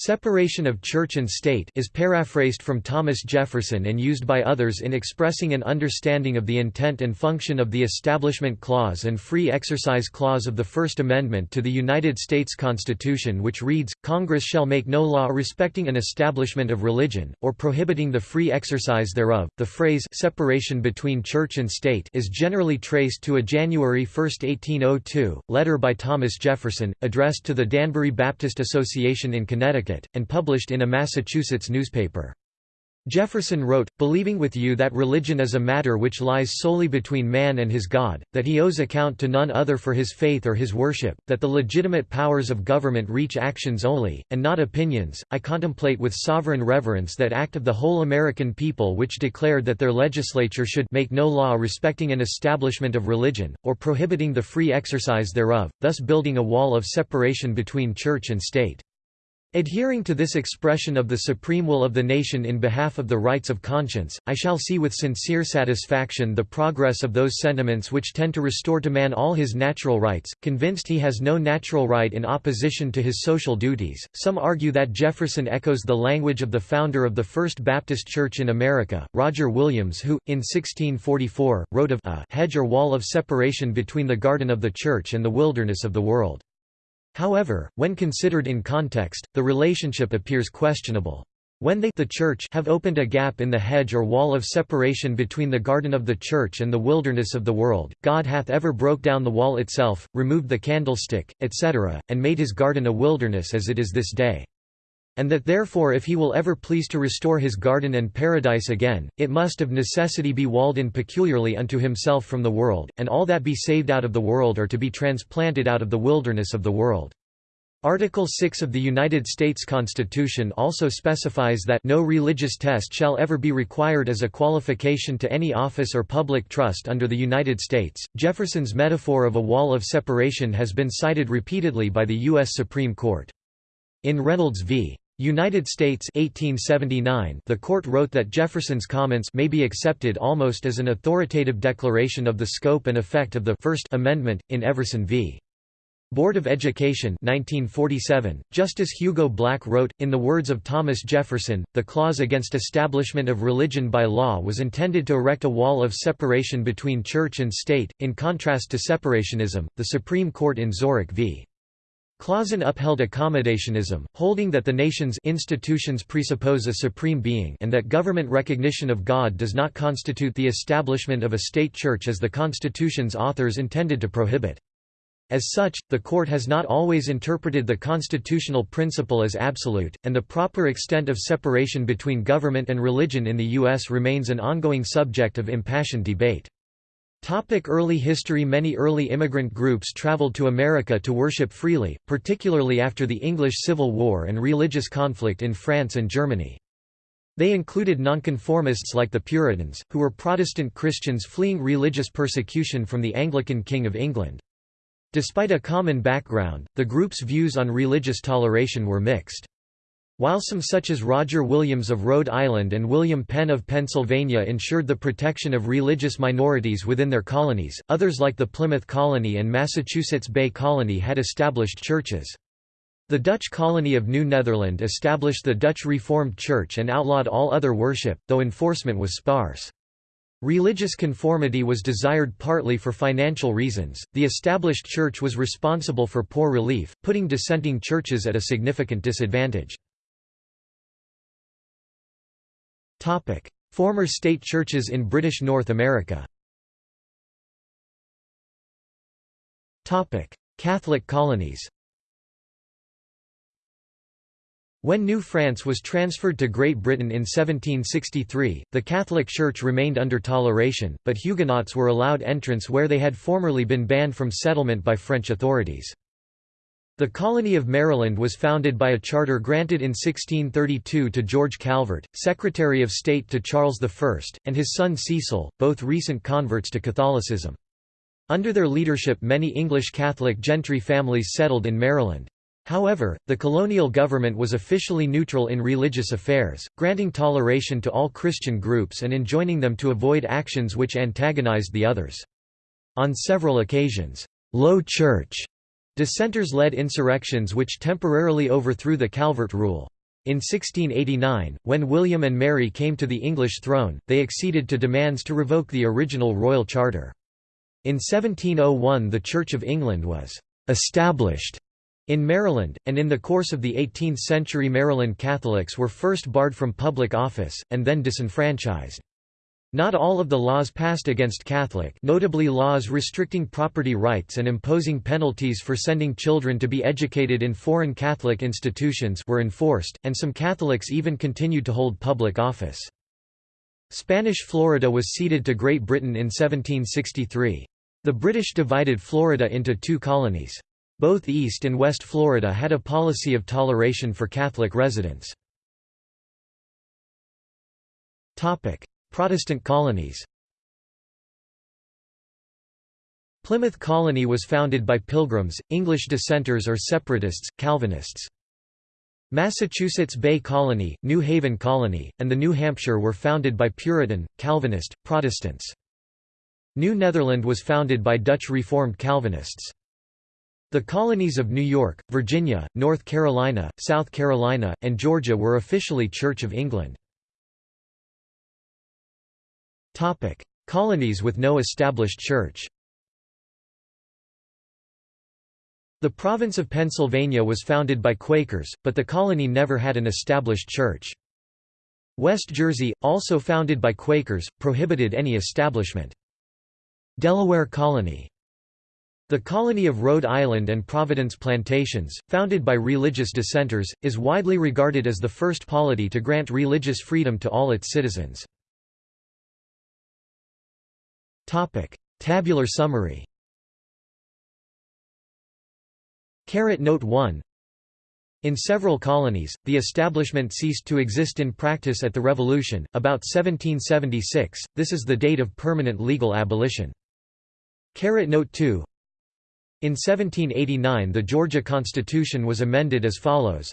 Separation of church and state is paraphrased from Thomas Jefferson and used by others in expressing an understanding of the intent and function of the Establishment Clause and Free Exercise Clause of the First Amendment to the United States Constitution which reads, Congress shall make no law respecting an establishment of religion, or prohibiting the free exercise thereof. The phrase separation between church and state is generally traced to a January 1, 1802, letter by Thomas Jefferson, addressed to the Danbury Baptist Association in Connecticut and published in a Massachusetts newspaper. Jefferson wrote, believing with you that religion is a matter which lies solely between man and his God, that he owes account to none other for his faith or his worship, that the legitimate powers of government reach actions only, and not opinions, I contemplate with sovereign reverence that act of the whole American people which declared that their legislature should make no law respecting an establishment of religion, or prohibiting the free exercise thereof, thus building a wall of separation between church and state. Adhering to this expression of the supreme will of the nation in behalf of the rights of conscience, I shall see with sincere satisfaction the progress of those sentiments which tend to restore to man all his natural rights, convinced he has no natural right in opposition to his social duties. Some argue that Jefferson echoes the language of the founder of the First Baptist Church in America, Roger Williams who, in 1644, wrote of a hedge or wall of separation between the garden of the church and the wilderness of the world. However, when considered in context, the relationship appears questionable. When they the church have opened a gap in the hedge or wall of separation between the garden of the church and the wilderness of the world, God hath ever broke down the wall itself, removed the candlestick, etc., and made his garden a wilderness as it is this day. And that therefore if he will ever please to restore his garden and paradise again, it must of necessity be walled in peculiarly unto himself from the world, and all that be saved out of the world are to be transplanted out of the wilderness of the world. Article 6 of the United States Constitution also specifies that no religious test shall ever be required as a qualification to any office or public trust under the United States. Jefferson's metaphor of a wall of separation has been cited repeatedly by the U.S. Supreme Court. In Reynolds v. United States 1879, the court wrote that Jefferson's comments may be accepted almost as an authoritative declaration of the scope and effect of the First Amendment, in Everson v. Board of Education 1947, Justice Hugo Black wrote, in the words of Thomas Jefferson, the clause against establishment of religion by law was intended to erect a wall of separation between church and state, in contrast to separationism. The Supreme Court in Zorach v. Clauson upheld accommodationism, holding that the nation's institutions presuppose a supreme being and that government recognition of God does not constitute the establishment of a state church as the Constitution's authors intended to prohibit. As such, the court has not always interpreted the constitutional principle as absolute, and the proper extent of separation between government and religion in the U.S. remains an ongoing subject of impassioned debate. Topic early history Many early immigrant groups traveled to America to worship freely, particularly after the English Civil War and religious conflict in France and Germany. They included nonconformists like the Puritans, who were Protestant Christians fleeing religious persecution from the Anglican King of England. Despite a common background, the group's views on religious toleration were mixed. While some such as Roger Williams of Rhode Island and William Penn of Pennsylvania ensured the protection of religious minorities within their colonies, others like the Plymouth Colony and Massachusetts Bay Colony had established churches. The Dutch colony of New Netherland established the Dutch Reformed Church and outlawed all other worship, though enforcement was sparse. Religious conformity was desired partly for financial reasons. The established church was responsible for poor relief, putting dissenting churches at a significant disadvantage. Topic: Former state churches in British North America. Topic: Catholic colonies. When New France was transferred to Great Britain in 1763, the Catholic Church remained under toleration, but Huguenots were allowed entrance where they had formerly been banned from settlement by French authorities. The colony of Maryland was founded by a charter granted in 1632 to George Calvert, Secretary of State to Charles I, and his son Cecil, both recent converts to Catholicism. Under their leadership many English Catholic gentry families settled in Maryland. However, the colonial government was officially neutral in religious affairs, granting toleration to all Christian groups and enjoining them to avoid actions which antagonized the others. On several occasions, "'Low Church' Dissenters led insurrections which temporarily overthrew the Calvert rule. In 1689, when William and Mary came to the English throne, they acceded to demands to revoke the original royal charter. In 1701 the Church of England was «established» in Maryland, and in the course of the 18th century Maryland Catholics were first barred from public office, and then disenfranchised. Not all of the laws passed against Catholic notably laws restricting property rights and imposing penalties for sending children to be educated in foreign Catholic institutions were enforced, and some Catholics even continued to hold public office. Spanish Florida was ceded to Great Britain in 1763. The British divided Florida into two colonies. Both East and West Florida had a policy of toleration for Catholic residents. Protestant colonies Plymouth Colony was founded by Pilgrims, English dissenters or separatists, Calvinists. Massachusetts Bay Colony, New Haven Colony, and the New Hampshire were founded by Puritan, Calvinist, Protestants. New Netherland was founded by Dutch Reformed Calvinists. The colonies of New York, Virginia, North Carolina, South Carolina, and Georgia were officially Church of England. Colonies with no established church The province of Pennsylvania was founded by Quakers, but the colony never had an established church. West Jersey, also founded by Quakers, prohibited any establishment. Delaware Colony the colony of Rhode Island and Providence Plantations, founded by religious dissenters, is widely regarded as the first polity to grant religious freedom to all its citizens. Topic: Tabular summary. Caret note 1. In several colonies, the establishment ceased to exist in practice at the Revolution, about 1776, this is the date of permanent legal abolition. Caret note 2. In 1789 the Georgia Constitution was amended as follows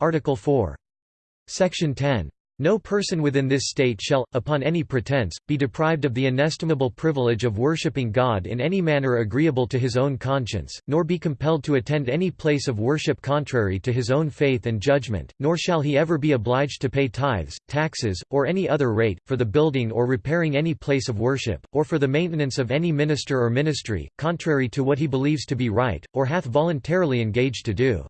Article 4. Section 10. No person within this state shall, upon any pretence, be deprived of the inestimable privilege of worshipping God in any manner agreeable to his own conscience, nor be compelled to attend any place of worship contrary to his own faith and judgment, nor shall he ever be obliged to pay tithes, taxes, or any other rate, for the building or repairing any place of worship, or for the maintenance of any minister or ministry, contrary to what he believes to be right, or hath voluntarily engaged to do.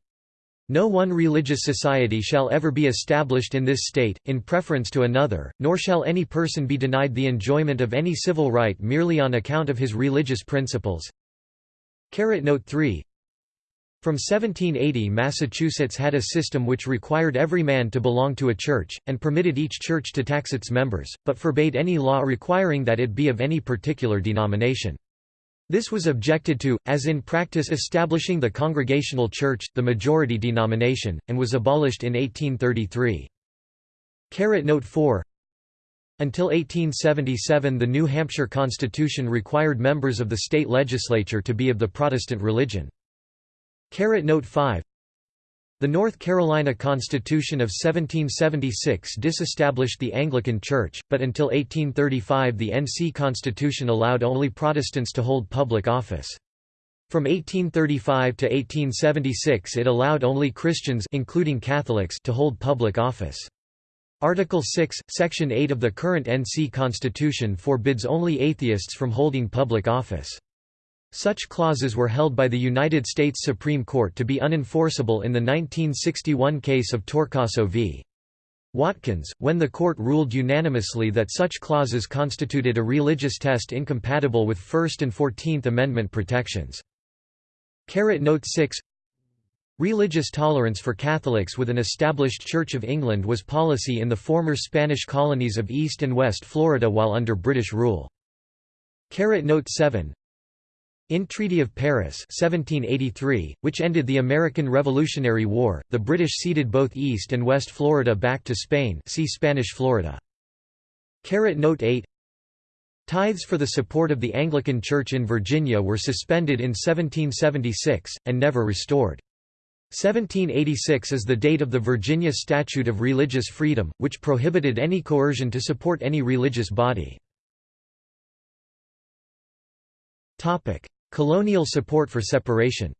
No one religious society shall ever be established in this state, in preference to another, nor shall any person be denied the enjoyment of any civil right merely on account of his religious principles. Note 3 From 1780 Massachusetts had a system which required every man to belong to a church, and permitted each church to tax its members, but forbade any law requiring that it be of any particular denomination. This was objected to, as in practice establishing the Congregational Church, the majority denomination, and was abolished in 1833. Note 4 Until 1877 the New Hampshire Constitution required members of the state legislature to be of the Protestant religion. Note 5 the North Carolina Constitution of 1776 disestablished the Anglican Church, but until 1835 the NC Constitution allowed only Protestants to hold public office. From 1835 to 1876 it allowed only Christians including Catholics to hold public office. Article 6, Section 8 of the current NC Constitution forbids only atheists from holding public office. Such clauses were held by the United States Supreme Court to be unenforceable in the 1961 case of Torcaso v. Watkins, when the court ruled unanimously that such clauses constituted a religious test incompatible with First and Fourteenth Amendment protections. Note 6 Religious tolerance for Catholics with an established Church of England was policy in the former Spanish colonies of East and West Florida while under British rule. Note 7 in Treaty of Paris 1783, which ended the American Revolutionary War, the British ceded both East and West Florida back to Spain see Spanish Florida. Note 8 Tithes for the support of the Anglican Church in Virginia were suspended in 1776, and never restored. 1786 is the date of the Virginia Statute of Religious Freedom, which prohibited any coercion to support any religious body. Colonial support for separation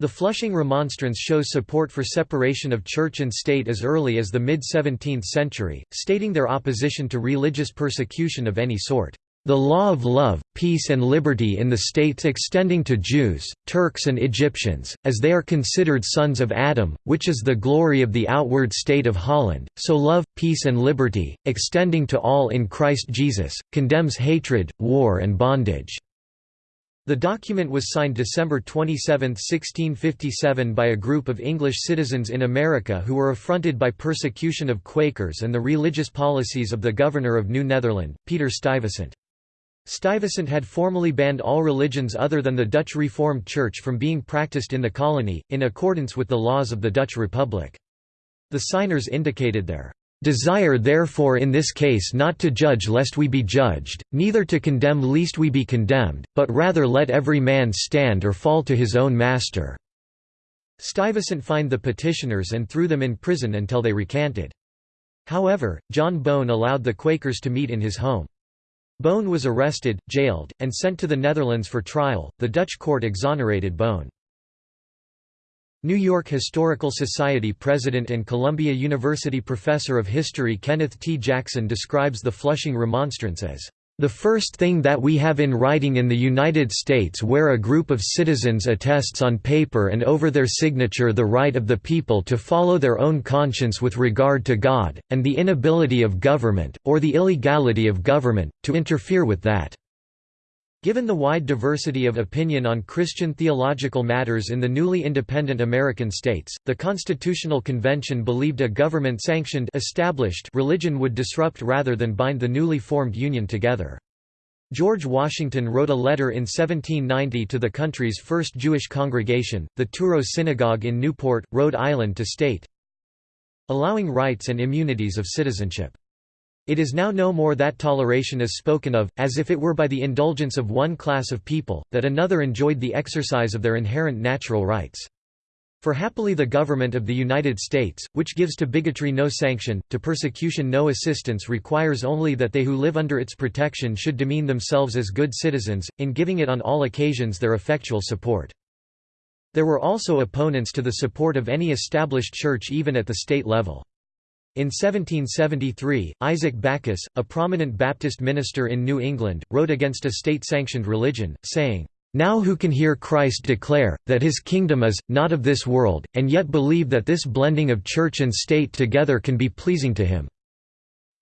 The Flushing Remonstrance shows support for separation of church and state as early as the mid-17th century, stating their opposition to religious persecution of any sort. The law of love, peace and liberty in the states extending to Jews, Turks and Egyptians, as they are considered sons of Adam, which is the glory of the outward state of Holland, so love, peace and liberty, extending to all in Christ Jesus, condemns hatred, war and bondage. The document was signed December 27, 1657 by a group of English citizens in America who were affronted by persecution of Quakers and the religious policies of the governor of New Netherland, Peter Stuyvesant. Stuyvesant had formally banned all religions other than the Dutch Reformed Church from being practiced in the colony, in accordance with the laws of the Dutch Republic. The signers indicated their Desire therefore in this case not to judge lest we be judged, neither to condemn lest we be condemned, but rather let every man stand or fall to his own master." Stuyvesant fined the petitioners and threw them in prison until they recanted. However, John Bowne allowed the Quakers to meet in his home. Bowne was arrested, jailed, and sent to the Netherlands for trial. The Dutch court exonerated Bowne. New York Historical Society president and Columbia University professor of history Kenneth T. Jackson describes the Flushing Remonstrance as the first thing that we have in writing in the United States where a group of citizens attests on paper and over their signature the right of the people to follow their own conscience with regard to God, and the inability of government, or the illegality of government, to interfere with that. Given the wide diversity of opinion on Christian theological matters in the newly independent American states, the Constitutional Convention believed a government-sanctioned established religion would disrupt rather than bind the newly formed union together. George Washington wrote a letter in 1790 to the country's first Jewish congregation, the Touro Synagogue in Newport, Rhode Island to state, allowing rights and immunities of citizenship. It is now no more that toleration is spoken of, as if it were by the indulgence of one class of people, that another enjoyed the exercise of their inherent natural rights. For happily the government of the United States, which gives to bigotry no sanction, to persecution no assistance requires only that they who live under its protection should demean themselves as good citizens, in giving it on all occasions their effectual support. There were also opponents to the support of any established church even at the state level. In 1773, Isaac Backus, a prominent Baptist minister in New England, wrote against a state-sanctioned religion, saying, "'Now who can hear Christ declare, that his kingdom is, not of this world, and yet believe that this blending of church and state together can be pleasing to him?'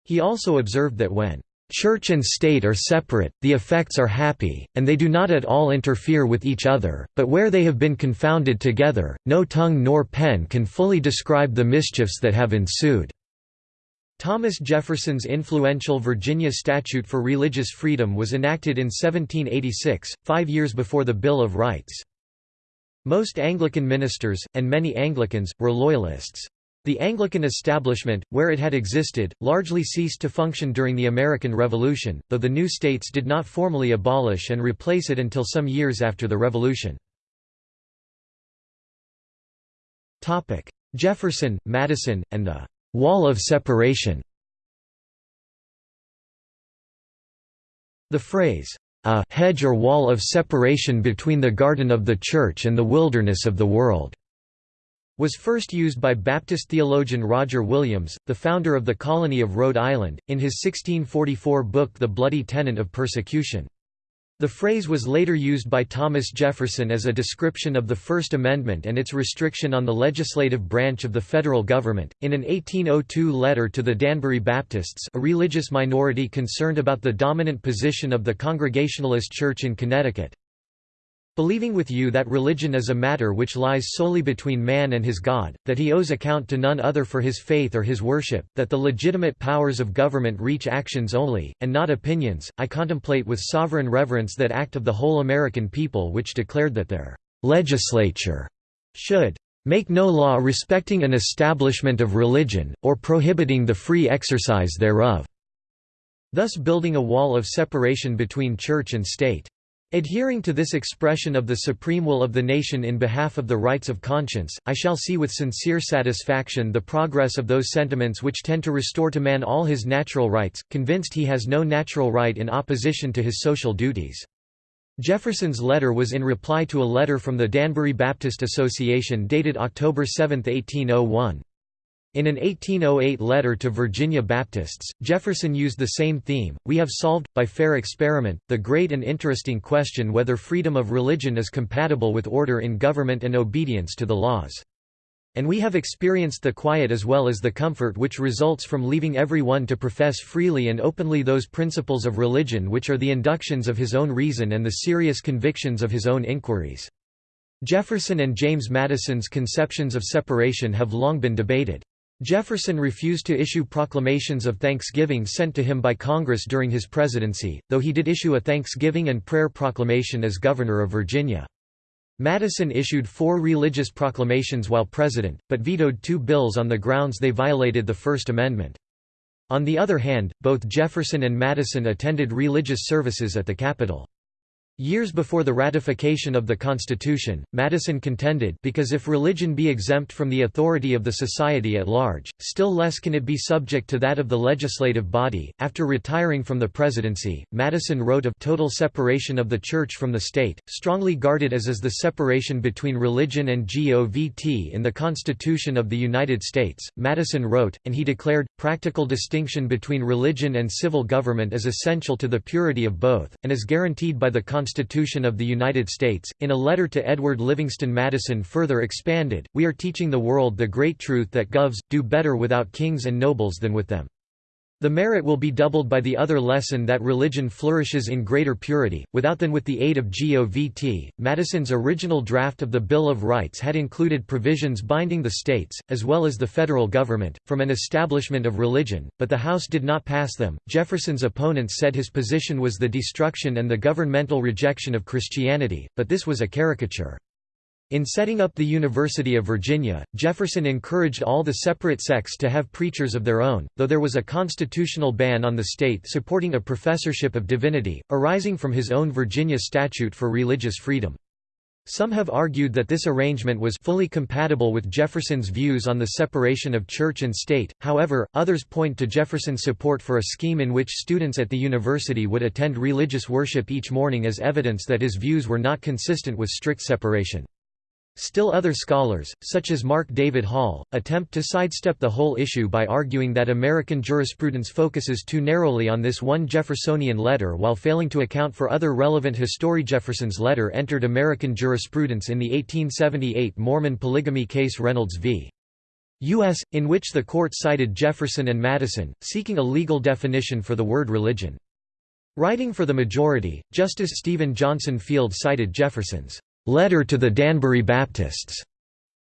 He also observed that when Church and state are separate, the effects are happy, and they do not at all interfere with each other, but where they have been confounded together, no tongue nor pen can fully describe the mischiefs that have ensued." Thomas Jefferson's influential Virginia Statute for Religious Freedom was enacted in 1786, five years before the Bill of Rights. Most Anglican ministers, and many Anglicans, were Loyalists. The Anglican establishment, where it had existed, largely ceased to function during the American Revolution, though the new states did not formally abolish and replace it until some years after the Revolution. Jefferson, Madison, and the «wall of separation» The phrase, a «hedge or wall of separation between the garden of the Church and the wilderness of the world» was first used by Baptist theologian Roger Williams, the founder of the colony of Rhode Island, in his 1644 book The Bloody Tenet of Persecution. The phrase was later used by Thomas Jefferson as a description of the First Amendment and its restriction on the legislative branch of the federal government. In an 1802 letter to the Danbury Baptists, a religious minority concerned about the dominant position of the Congregationalist Church in Connecticut, Believing with you that religion is a matter which lies solely between man and his God, that he owes account to none other for his faith or his worship, that the legitimate powers of government reach actions only, and not opinions, I contemplate with sovereign reverence that act of the whole American people which declared that their legislature should make no law respecting an establishment of religion, or prohibiting the free exercise thereof, thus building a wall of separation between church and state. Adhering to this expression of the supreme will of the nation in behalf of the rights of conscience, I shall see with sincere satisfaction the progress of those sentiments which tend to restore to man all his natural rights, convinced he has no natural right in opposition to his social duties. Jefferson's letter was in reply to a letter from the Danbury Baptist Association dated October 7, 1801. In an 1808 letter to Virginia Baptists, Jefferson used the same theme, We have solved, by fair experiment, the great and interesting question whether freedom of religion is compatible with order in government and obedience to the laws. And we have experienced the quiet as well as the comfort which results from leaving every one to profess freely and openly those principles of religion which are the inductions of his own reason and the serious convictions of his own inquiries. Jefferson and James Madison's conceptions of separation have long been debated. Jefferson refused to issue proclamations of thanksgiving sent to him by Congress during his presidency, though he did issue a Thanksgiving and Prayer Proclamation as Governor of Virginia. Madison issued four religious proclamations while president, but vetoed two bills on the grounds they violated the First Amendment. On the other hand, both Jefferson and Madison attended religious services at the Capitol. Years before the ratification of the Constitution, Madison contended because if religion be exempt from the authority of the society at large, still less can it be subject to that of the legislative body. After retiring from the presidency, Madison wrote of total separation of the church from the state, strongly guarded as is the separation between religion and govt in the Constitution of the United States. Madison wrote, and he declared, practical distinction between religion and civil government is essential to the purity of both, and is guaranteed by the Constitution Constitution of the United States, in a letter to Edward Livingston Madison further expanded, We are teaching the world the great truth that govs, do better without kings and nobles than with them. The merit will be doubled by the other lesson that religion flourishes in greater purity, without than with the aid of GOVT. Madison's original draft of the Bill of Rights had included provisions binding the states, as well as the federal government, from an establishment of religion, but the House did not pass them. Jefferson's opponents said his position was the destruction and the governmental rejection of Christianity, but this was a caricature. In setting up the University of Virginia, Jefferson encouraged all the separate sects to have preachers of their own, though there was a constitutional ban on the state supporting a professorship of divinity, arising from his own Virginia statute for religious freedom. Some have argued that this arrangement was fully compatible with Jefferson's views on the separation of church and state, however, others point to Jefferson's support for a scheme in which students at the university would attend religious worship each morning as evidence that his views were not consistent with strict separation. Still other scholars, such as Mark David Hall, attempt to sidestep the whole issue by arguing that American jurisprudence focuses too narrowly on this one Jeffersonian letter while failing to account for other relevant history. Jefferson's letter entered American jurisprudence in the 1878 Mormon polygamy case Reynolds v. U.S., in which the court cited Jefferson and Madison, seeking a legal definition for the word religion. Writing for the majority, Justice Stephen Johnson Field cited Jefferson's letter to the Danbury Baptists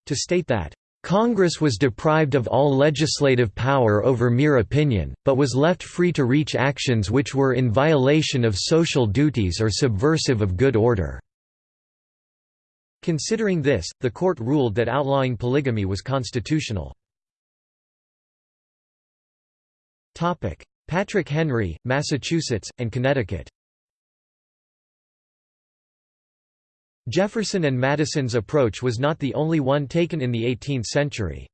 to state that Congress was deprived of all legislative power over mere opinion, but was left free to reach actions which were in violation of social duties or subversive of good order. Considering this, the court ruled that outlawing polygamy was constitutional. Patrick Henry, Massachusetts, and Connecticut Jefferson and Madison's approach was not the only one taken in the 18th century.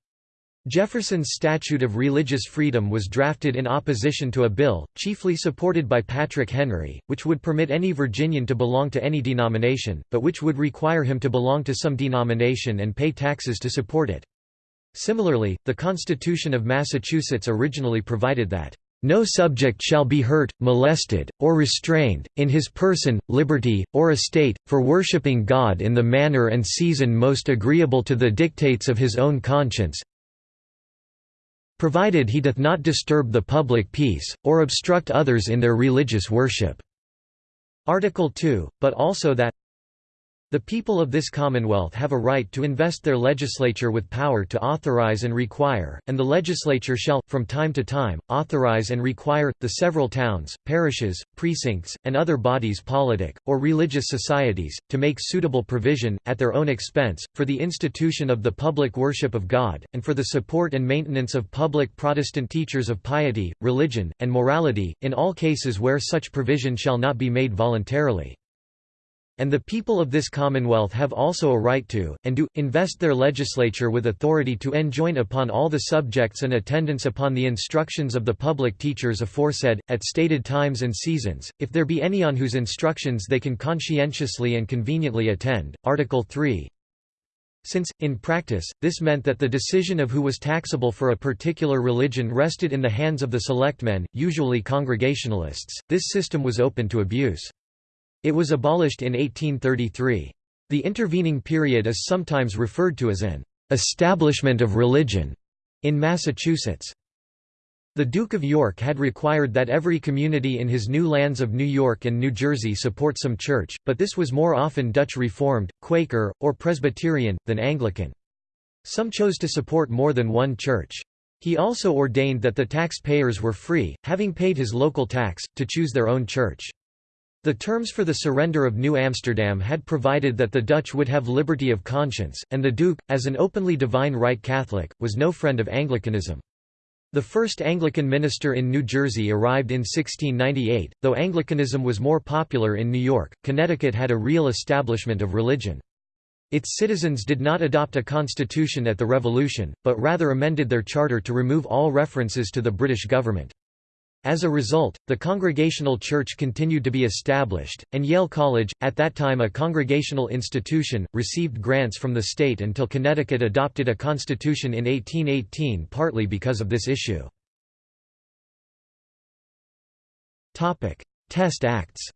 Jefferson's Statute of Religious Freedom was drafted in opposition to a bill, chiefly supported by Patrick Henry, which would permit any Virginian to belong to any denomination, but which would require him to belong to some denomination and pay taxes to support it. Similarly, the Constitution of Massachusetts originally provided that no subject shall be hurt, molested, or restrained, in his person, liberty, or estate, for worshipping God in the manner and season most agreeable to the dictates of his own conscience provided he doth not disturb the public peace, or obstruct others in their religious worship." Article 2, but also that the people of this Commonwealth have a right to invest their legislature with power to authorize and require, and the legislature shall, from time to time, authorize and require, the several towns, parishes, precincts, and other bodies politic, or religious societies, to make suitable provision, at their own expense, for the institution of the public worship of God, and for the support and maintenance of public Protestant teachers of piety, religion, and morality, in all cases where such provision shall not be made voluntarily. And the people of this commonwealth have also a right to, and do, invest their legislature with authority to enjoin upon all the subjects and attendance upon the instructions of the public teachers aforesaid, at stated times and seasons, if there be any on whose instructions they can conscientiously and conveniently attend. Article 3 since, in practice, this meant that the decision of who was taxable for a particular religion rested in the hands of the selectmen, usually Congregationalists, this system was open to abuse. It was abolished in 1833. The intervening period is sometimes referred to as an establishment of religion in Massachusetts. The Duke of York had required that every community in his new lands of New York and New Jersey support some church, but this was more often Dutch Reformed, Quaker, or Presbyterian, than Anglican. Some chose to support more than one church. He also ordained that the taxpayers were free, having paid his local tax, to choose their own church. The terms for the surrender of New Amsterdam had provided that the Dutch would have liberty of conscience, and the Duke, as an openly divine right Catholic, was no friend of Anglicanism. The first Anglican minister in New Jersey arrived in 1698. Though Anglicanism was more popular in New York, Connecticut had a real establishment of religion. Its citizens did not adopt a constitution at the Revolution, but rather amended their charter to remove all references to the British government. As a result, the Congregational Church continued to be established, and Yale College, at that time a congregational institution, received grants from the state until Connecticut adopted a constitution in 1818 partly because of this issue. Test Acts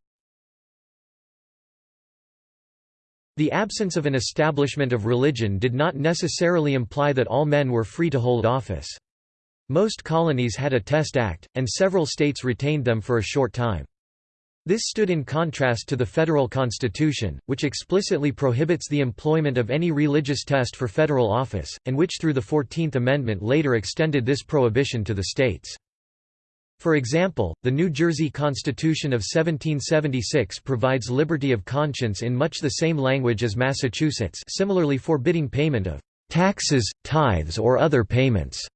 The absence of an establishment of religion did not necessarily imply that all men were free to hold office. Most colonies had a test act, and several states retained them for a short time. This stood in contrast to the federal constitution, which explicitly prohibits the employment of any religious test for federal office, and which through the Fourteenth Amendment later extended this prohibition to the states. For example, the New Jersey Constitution of 1776 provides liberty of conscience in much the same language as Massachusetts similarly forbidding payment of taxes, tithes or other payments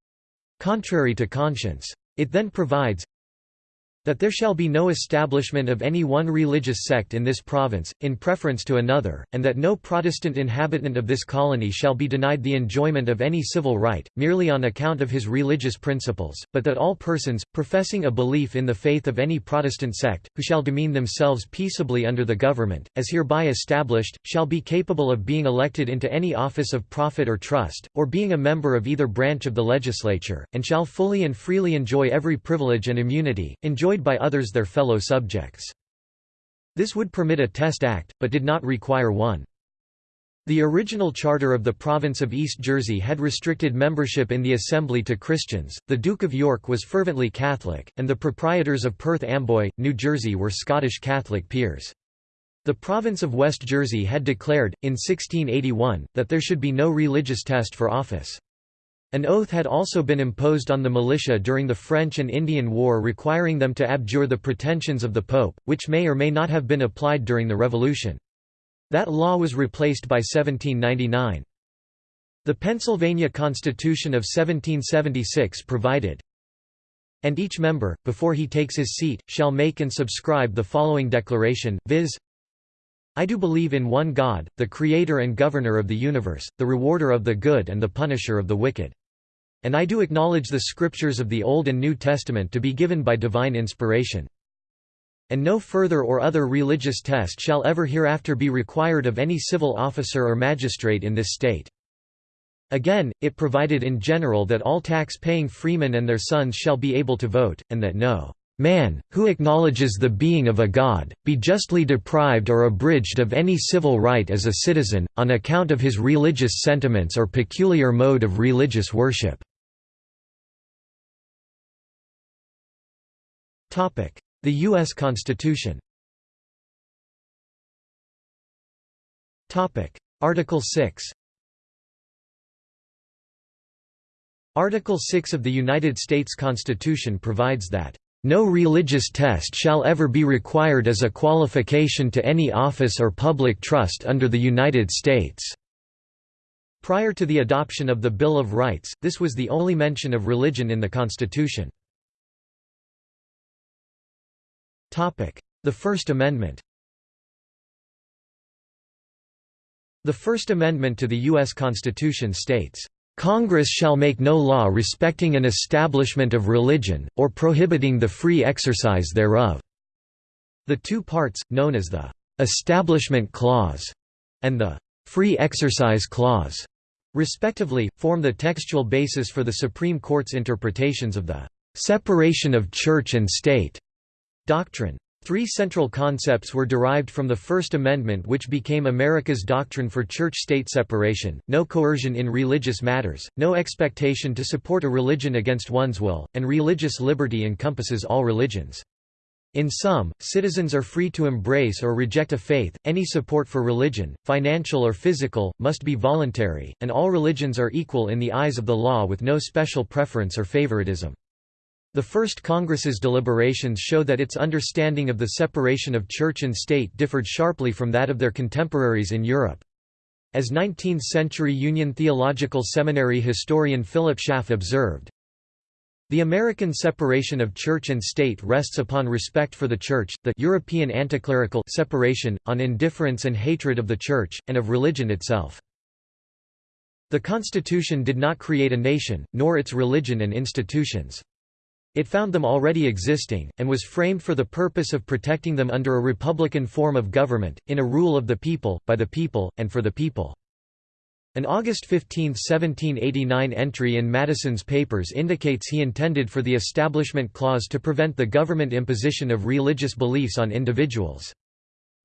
contrary to conscience. It then provides, that there shall be no establishment of any one religious sect in this province, in preference to another, and that no Protestant inhabitant of this colony shall be denied the enjoyment of any civil right, merely on account of his religious principles, but that all persons, professing a belief in the faith of any Protestant sect, who shall demean themselves peaceably under the government, as hereby established, shall be capable of being elected into any office of profit or trust, or being a member of either branch of the legislature, and shall fully and freely enjoy every privilege and immunity, enjoy enjoyed by others their fellow subjects. This would permit a test act, but did not require one. The original charter of the province of East Jersey had restricted membership in the assembly to Christians, the Duke of York was fervently Catholic, and the proprietors of Perth Amboy, New Jersey were Scottish Catholic peers. The province of West Jersey had declared, in 1681, that there should be no religious test for office. An oath had also been imposed on the militia during the French and Indian War requiring them to abjure the pretensions of the Pope, which may or may not have been applied during the Revolution. That law was replaced by 1799. The Pennsylvania Constitution of 1776 provided, and each member, before he takes his seat, shall make and subscribe the following declaration, viz. I do believe in one God, the Creator and Governor of the universe, the rewarder of the good and the punisher of the wicked. And I do acknowledge the scriptures of the Old and New Testament to be given by divine inspiration. And no further or other religious test shall ever hereafter be required of any civil officer or magistrate in this state. Again, it provided in general that all tax-paying freemen and their sons shall be able to vote, and that no man, who acknowledges the being of a God, be justly deprived or abridged of any civil right as a citizen, on account of his religious sentiments or peculiar mode of religious worship. The U.S. Constitution Article 6 Article 6 of the United States Constitution provides that no religious test shall ever be required as a qualification to any office or public trust under the United States." Prior to the adoption of the Bill of Rights, this was the only mention of religion in the Constitution. The First Amendment The First Amendment to the U.S. Constitution states, "...Congress shall make no law respecting an establishment of religion, or prohibiting the free exercise thereof." The two parts, known as the "'Establishment Clause' and the "'Free Exercise Clause' respectively, form the textual basis for the Supreme Court's interpretations of the "'separation of church and state' doctrine. Three central concepts were derived from the First Amendment which became America's doctrine for church-state separation, no coercion in religious matters, no expectation to support a religion against one's will, and religious liberty encompasses all religions. In sum, citizens are free to embrace or reject a faith, any support for religion, financial or physical, must be voluntary, and all religions are equal in the eyes of the law with no special preference or favoritism. The First Congress's deliberations show that its understanding of the separation of church and state differed sharply from that of their contemporaries in Europe. As 19th-century Union Theological Seminary historian Philip Schaff observed, the American separation of church and state rests upon respect for the church, the European anticlerical separation, on indifference and hatred of the church, and of religion itself. The Constitution did not create a nation, nor its religion and institutions. It found them already existing, and was framed for the purpose of protecting them under a republican form of government, in a rule of the people, by the people, and for the people. An August 15, 1789 entry in Madison's papers indicates he intended for the Establishment Clause to prevent the government imposition of religious beliefs on individuals.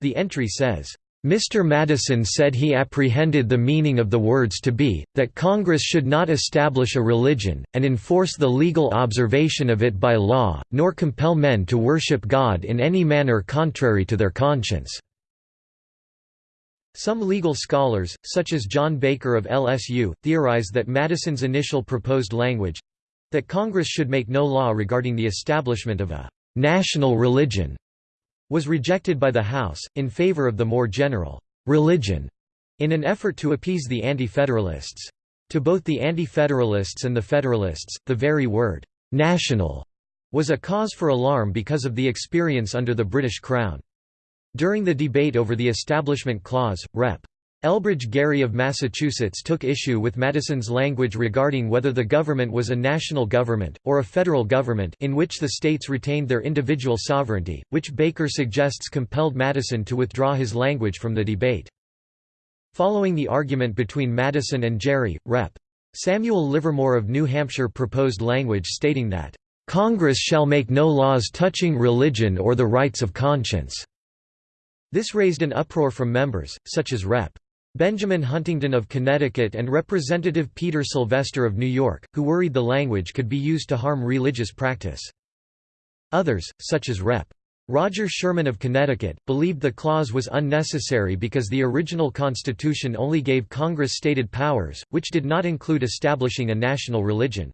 The entry says, Mr. Madison said he apprehended the meaning of the words to be, that Congress should not establish a religion, and enforce the legal observation of it by law, nor compel men to worship God in any manner contrary to their conscience." Some legal scholars, such as John Baker of LSU, theorize that Madison's initial proposed language—that Congress should make no law regarding the establishment of a «national religion» was rejected by the House, in favor of the more general «religion» in an effort to appease the Anti-Federalists. To both the Anti-Federalists and the Federalists, the very word «national» was a cause for alarm because of the experience under the British Crown. During the debate over the Establishment Clause, Rep. Elbridge Gerry of Massachusetts took issue with Madison's language regarding whether the government was a national government, or a federal government in which the states retained their individual sovereignty, which Baker suggests compelled Madison to withdraw his language from the debate. Following the argument between Madison and Gerry, Rep. Samuel Livermore of New Hampshire proposed language stating that, "...Congress shall make no laws touching religion or the rights of conscience." This raised an uproar from members, such as Rep. Benjamin Huntington of Connecticut and Representative Peter Sylvester of New York, who worried the language could be used to harm religious practice. Others, such as Rep. Roger Sherman of Connecticut, believed the clause was unnecessary because the original Constitution only gave Congress stated powers, which did not include establishing a national religion.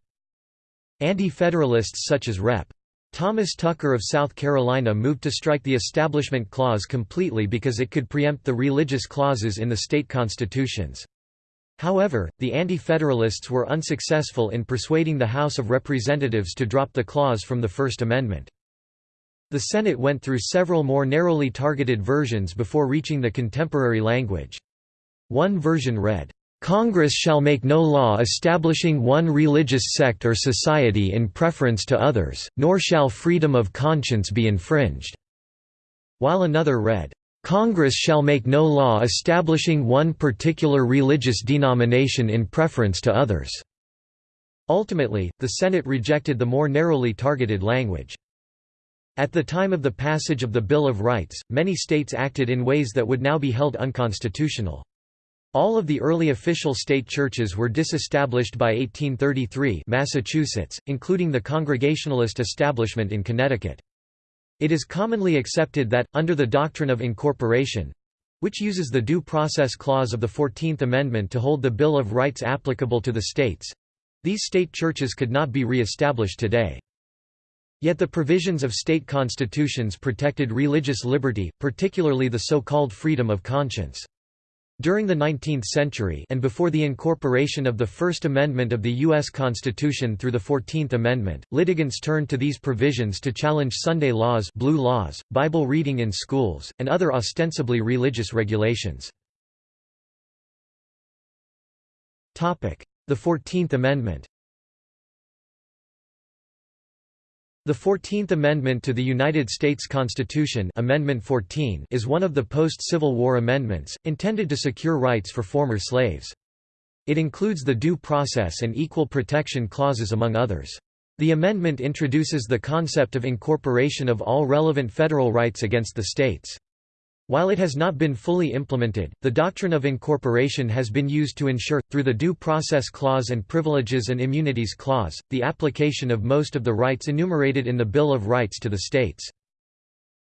Anti-Federalists such as Rep. Thomas Tucker of South Carolina moved to strike the Establishment Clause completely because it could preempt the religious clauses in the state constitutions. However, the Anti-Federalists were unsuccessful in persuading the House of Representatives to drop the clause from the First Amendment. The Senate went through several more narrowly targeted versions before reaching the contemporary language. One version read, Congress shall make no law establishing one religious sect or society in preference to others, nor shall freedom of conscience be infringed." While another read, "...Congress shall make no law establishing one particular religious denomination in preference to others." Ultimately, the Senate rejected the more narrowly targeted language. At the time of the passage of the Bill of Rights, many states acted in ways that would now be held unconstitutional. All of the early official state churches were disestablished by 1833 Massachusetts, including the Congregationalist establishment in Connecticut. It is commonly accepted that, under the doctrine of incorporation—which uses the Due Process Clause of the Fourteenth Amendment to hold the Bill of Rights applicable to the states—these state churches could not be re-established today. Yet the provisions of state constitutions protected religious liberty, particularly the so-called freedom of conscience. During the 19th century and before the incorporation of the First Amendment of the U.S. Constitution through the Fourteenth Amendment, litigants turned to these provisions to challenge Sunday laws, blue laws, Bible reading in schools, and other ostensibly religious regulations. The Fourteenth Amendment The Fourteenth Amendment to the United States Constitution Amendment 14 is one of the post-Civil War amendments, intended to secure rights for former slaves. It includes the Due Process and Equal Protection Clauses among others. The amendment introduces the concept of incorporation of all relevant federal rights against the states. While it has not been fully implemented, the doctrine of incorporation has been used to ensure, through the Due Process Clause and Privileges and Immunities Clause, the application of most of the rights enumerated in the Bill of Rights to the states.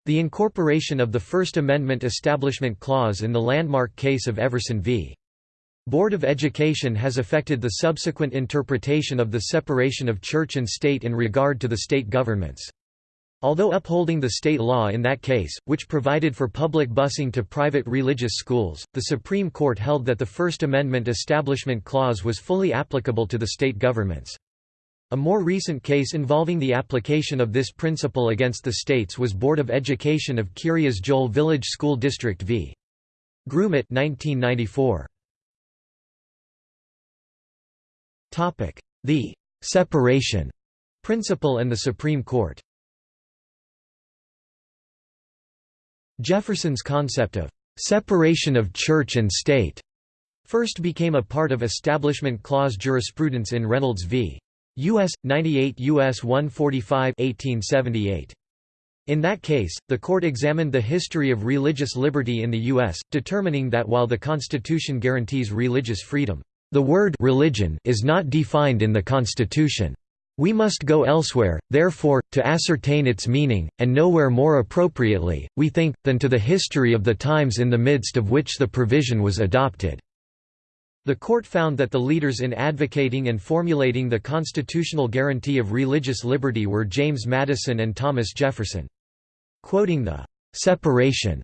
The incorporation of the First Amendment Establishment Clause in the landmark case of Everson v. Board of Education has affected the subsequent interpretation of the separation of church and state in regard to the state governments. Although upholding the state law in that case, which provided for public busing to private religious schools, the Supreme Court held that the First Amendment Establishment Clause was fully applicable to the state governments. A more recent case involving the application of this principle against the states was Board of Education of Kiryas Joel Village School District v. Grumet 1994. The «separation» principle and the Supreme Court Jefferson's concept of «separation of church and state» first became a part of Establishment Clause jurisprudence in Reynolds v. U.S. 98 U.S. 145 1878. In that case, the court examined the history of religious liberty in the U.S., determining that while the Constitution guarantees religious freedom, the word religion is not defined in the Constitution. We must go elsewhere, therefore, to ascertain its meaning, and nowhere more appropriately, we think, than to the history of the times in the midst of which the provision was adopted. The court found that the leaders in advocating and formulating the constitutional guarantee of religious liberty were James Madison and Thomas Jefferson. Quoting the «separation»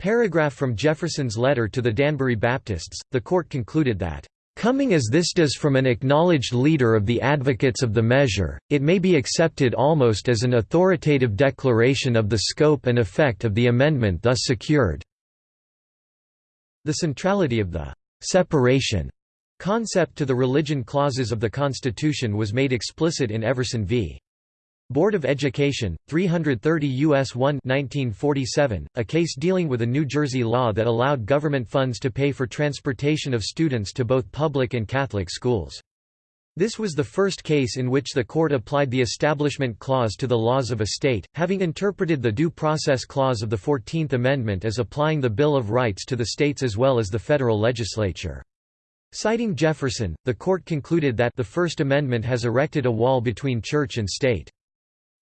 paragraph from Jefferson's letter to the Danbury Baptists, the court concluded that Coming as this does from an acknowledged leader of the advocates of the measure, it may be accepted almost as an authoritative declaration of the scope and effect of the amendment thus secured. The centrality of the «separation» concept to the religion clauses of the Constitution was made explicit in Everson v. Board of Education, 330 U.S. 1 1947, a case dealing with a New Jersey law that allowed government funds to pay for transportation of students to both public and Catholic schools. This was the first case in which the court applied the Establishment Clause to the laws of a state, having interpreted the Due Process Clause of the Fourteenth Amendment as applying the Bill of Rights to the states as well as the federal legislature. Citing Jefferson, the court concluded that the First Amendment has erected a wall between church and state.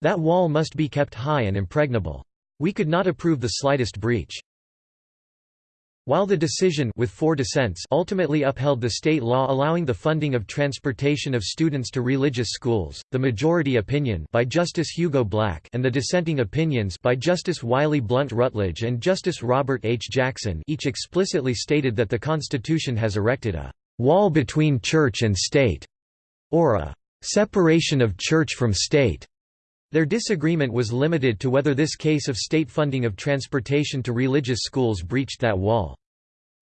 That wall must be kept high and impregnable. We could not approve the slightest breach. While the decision with four dissents ultimately upheld the state law allowing the funding of transportation of students to religious schools, the majority opinion by Justice Hugo Black and the dissenting opinions by Justice Wiley Blount Rutledge and Justice Robert H. Jackson each explicitly stated that the Constitution has erected a «wall between church and state» or a «separation of church from state» Their disagreement was limited to whether this case of state funding of transportation to religious schools breached that wall.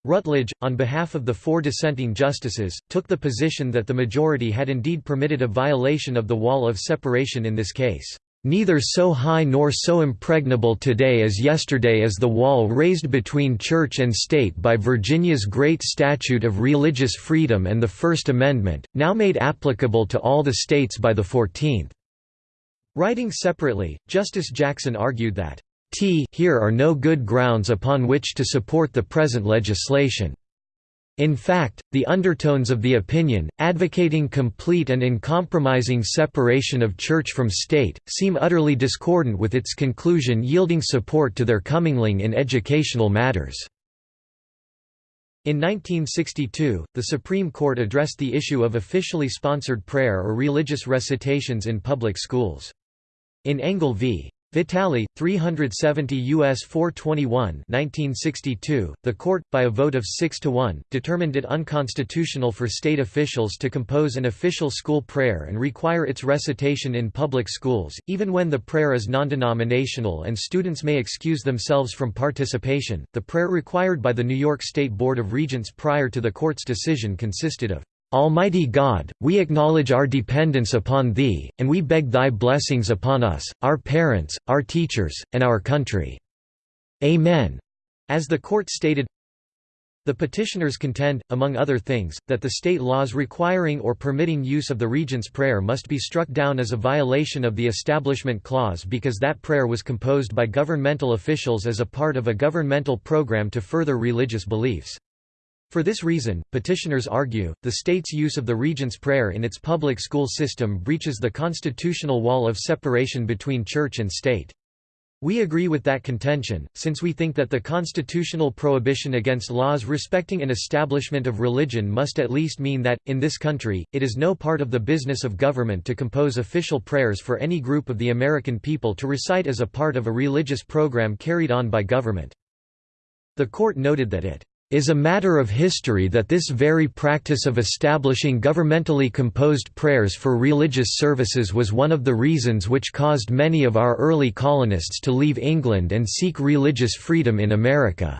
Rutledge, on behalf of the four dissenting justices, took the position that the majority had indeed permitted a violation of the wall of separation in this case. Neither so high nor so impregnable today as yesterday is the wall raised between church and state by Virginia's Great Statute of Religious Freedom and the First Amendment, now made applicable to all the states by the Fourteenth. Writing separately, Justice Jackson argued that, T here are no good grounds upon which to support the present legislation. In fact, the undertones of the opinion, advocating complete and uncompromising separation of church from state, seem utterly discordant with its conclusion yielding support to their commingling in educational matters. In 1962, the Supreme Court addressed the issue of officially sponsored prayer or religious recitations in public schools. In Engel v. Vitale, 370 U.S. 421 1962, the court, by a vote of 6 to 1, determined it unconstitutional for state officials to compose an official school prayer and require its recitation in public schools, even when the prayer is non-denominational and students may excuse themselves from participation. The prayer required by the New York State Board of Regents prior to the court's decision consisted of Almighty God, we acknowledge our dependence upon Thee, and we beg Thy blessings upon us, our parents, our teachers, and our country. Amen." As the court stated, the petitioners contend, among other things, that the state laws requiring or permitting use of the Regent's Prayer must be struck down as a violation of the Establishment Clause because that prayer was composed by governmental officials as a part of a governmental program to further religious beliefs. For this reason, petitioners argue, the state's use of the Regent's Prayer in its public school system breaches the constitutional wall of separation between church and state. We agree with that contention, since we think that the constitutional prohibition against laws respecting an establishment of religion must at least mean that, in this country, it is no part of the business of government to compose official prayers for any group of the American people to recite as a part of a religious program carried on by government. The court noted that it is a matter of history that this very practice of establishing governmentally composed prayers for religious services was one of the reasons which caused many of our early colonists to leave England and seek religious freedom in America."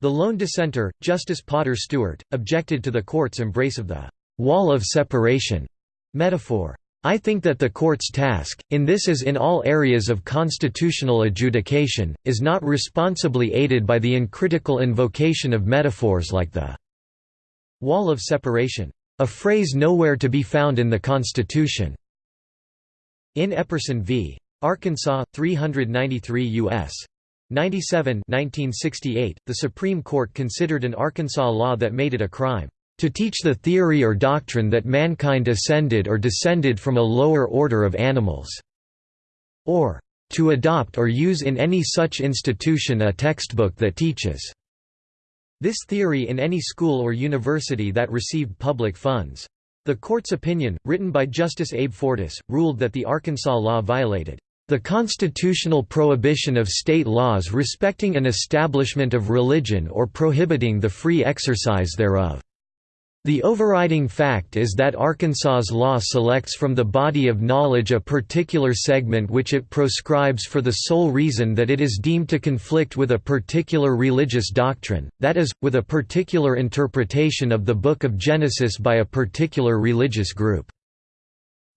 The lone dissenter, Justice Potter Stewart, objected to the court's embrace of the «wall of separation» metaphor. I think that the court's task, in this as in all areas of constitutional adjudication, is not responsibly aided by the uncritical invocation of metaphors like the wall of separation, a phrase nowhere to be found in the Constitution. In Epperson v. Arkansas, 393 U.S. 97 1968, the Supreme Court considered an Arkansas law that made it a crime to teach the theory or doctrine that mankind ascended or descended from a lower order of animals, or to adopt or use in any such institution a textbook that teaches this theory in any school or university that received public funds. The court's opinion, written by Justice Abe Fortas, ruled that the Arkansas law violated the constitutional prohibition of state laws respecting an establishment of religion or prohibiting the free exercise thereof. The overriding fact is that Arkansas's law selects from the body of knowledge a particular segment which it proscribes for the sole reason that it is deemed to conflict with a particular religious doctrine, that is, with a particular interpretation of the Book of Genesis by a particular religious group.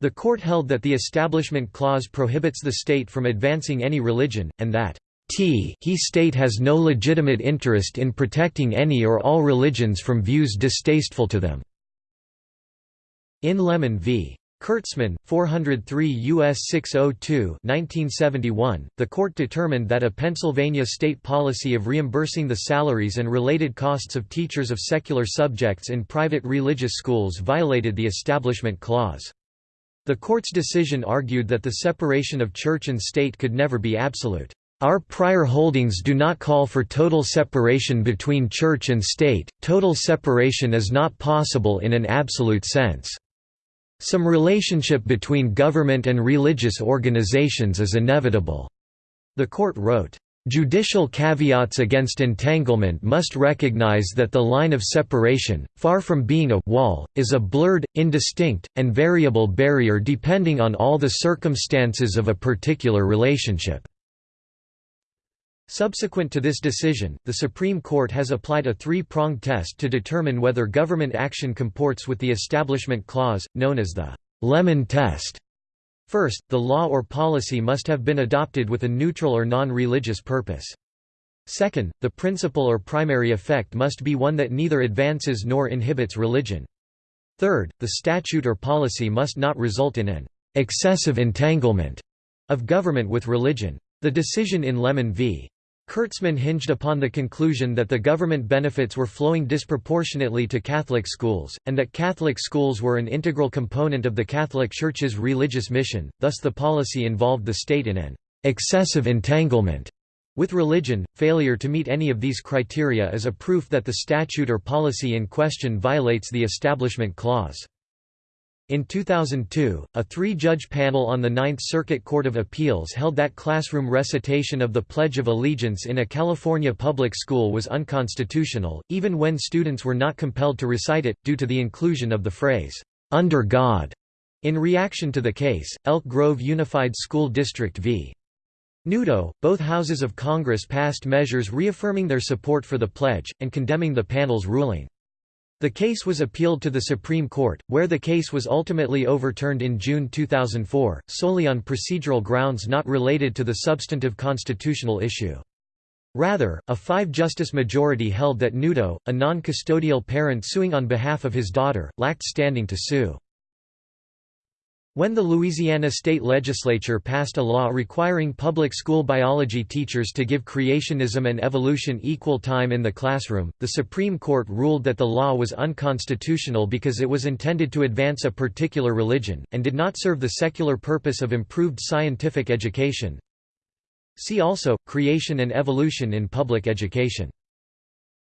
The court held that the Establishment Clause prohibits the state from advancing any religion, and that T he state has no legitimate interest in protecting any or all religions from views distasteful to them." In Lemon v. Kurtzman, 403 U.S. 602 1971, the court determined that a Pennsylvania state policy of reimbursing the salaries and related costs of teachers of secular subjects in private religious schools violated the Establishment Clause. The court's decision argued that the separation of church and state could never be absolute. Our prior holdings do not call for total separation between church and state, total separation is not possible in an absolute sense. Some relationship between government and religious organizations is inevitable." The court wrote, Judicial caveats against entanglement must recognize that the line of separation, far from being a wall, is a blurred, indistinct, and variable barrier depending on all the circumstances of a particular relationship. Subsequent to this decision, the Supreme Court has applied a three-pronged test to determine whether government action comports with the Establishment Clause, known as the Lemon Test. First, the law or policy must have been adopted with a neutral or non-religious purpose. Second, the principal or primary effect must be one that neither advances nor inhibits religion. Third, the statute or policy must not result in an excessive entanglement of government with religion. The decision in Lemon v. Kurtzman hinged upon the conclusion that the government benefits were flowing disproportionately to Catholic schools, and that Catholic schools were an integral component of the Catholic Church's religious mission, thus the policy involved the state in an excessive entanglement with religion. Failure to meet any of these criteria is a proof that the statute or policy in question violates the Establishment Clause. In 2002, a three-judge panel on the Ninth Circuit Court of Appeals held that classroom recitation of the Pledge of Allegiance in a California public school was unconstitutional, even when students were not compelled to recite it, due to the inclusion of the phrase, "'Under God'". In reaction to the case, Elk Grove Unified School District v. Newdow, both houses of Congress passed measures reaffirming their support for the pledge, and condemning the panel's ruling. The case was appealed to the Supreme Court, where the case was ultimately overturned in June 2004, solely on procedural grounds not related to the substantive constitutional issue. Rather, a five-justice majority held that Newdow, a non-custodial parent suing on behalf of his daughter, lacked standing to sue. When the Louisiana state legislature passed a law requiring public school biology teachers to give creationism and evolution equal time in the classroom, the Supreme Court ruled that the law was unconstitutional because it was intended to advance a particular religion, and did not serve the secular purpose of improved scientific education. See also, creation and evolution in public education.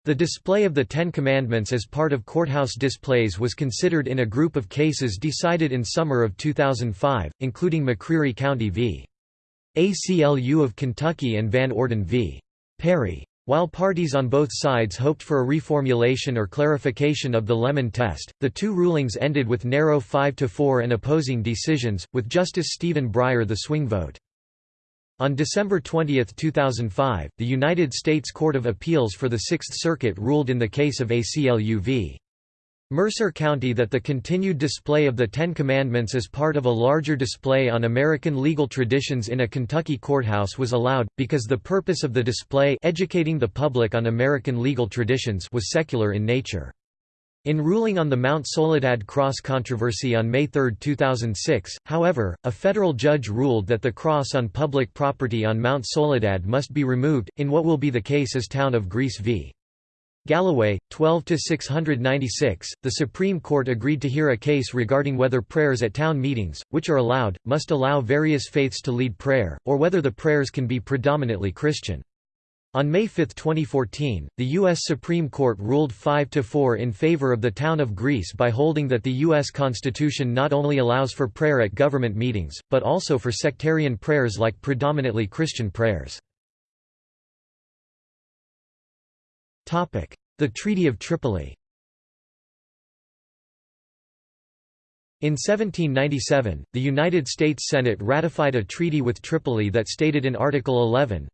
The display of the Ten Commandments as part of courthouse displays was considered in a group of cases decided in summer of 2005, including McCreary County v. ACLU of Kentucky and Van Orden v. Perry. While parties on both sides hoped for a reformulation or clarification of the Lemon test, the two rulings ended with narrow 5–4 and opposing decisions, with Justice Stephen Breyer the swing vote. On December 20, 2005, the United States Court of Appeals for the Sixth Circuit ruled in the case of ACLU v. Mercer County that the continued display of the Ten Commandments as part of a larger display on American legal traditions in a Kentucky courthouse was allowed, because the purpose of the display educating the public on American legal traditions was secular in nature. In ruling on the Mount Soledad cross controversy on May 3, 2006, however, a federal judge ruled that the cross on public property on Mount Soledad must be removed, in what will be the case as Town of Greece v. Galloway, 12–696, the Supreme Court agreed to hear a case regarding whether prayers at town meetings, which are allowed, must allow various faiths to lead prayer, or whether the prayers can be predominantly Christian. On May 5, 2014, the U.S. Supreme Court ruled 5–4 in favor of the town of Greece by holding that the U.S. Constitution not only allows for prayer at government meetings, but also for sectarian prayers like predominantly Christian prayers. The Treaty of Tripoli In 1797, the United States Senate ratified a treaty with Tripoli that stated in Article 11,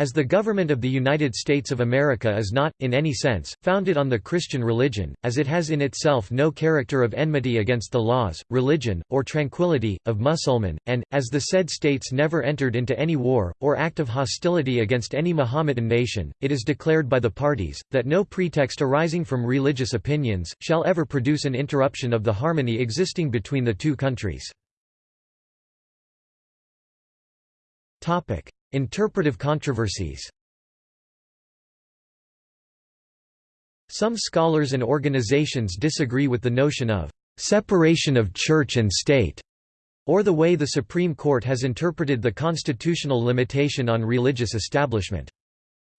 as the government of the United States of America is not, in any sense, founded on the Christian religion, as it has in itself no character of enmity against the laws, religion, or tranquility, of Mussulman, and, as the said states never entered into any war, or act of hostility against any Mohammedan nation, it is declared by the parties, that no pretext arising from religious opinions, shall ever produce an interruption of the harmony existing between the two countries. Interpretive controversies Some scholars and organizations disagree with the notion of separation of church and state, or the way the Supreme Court has interpreted the constitutional limitation on religious establishment.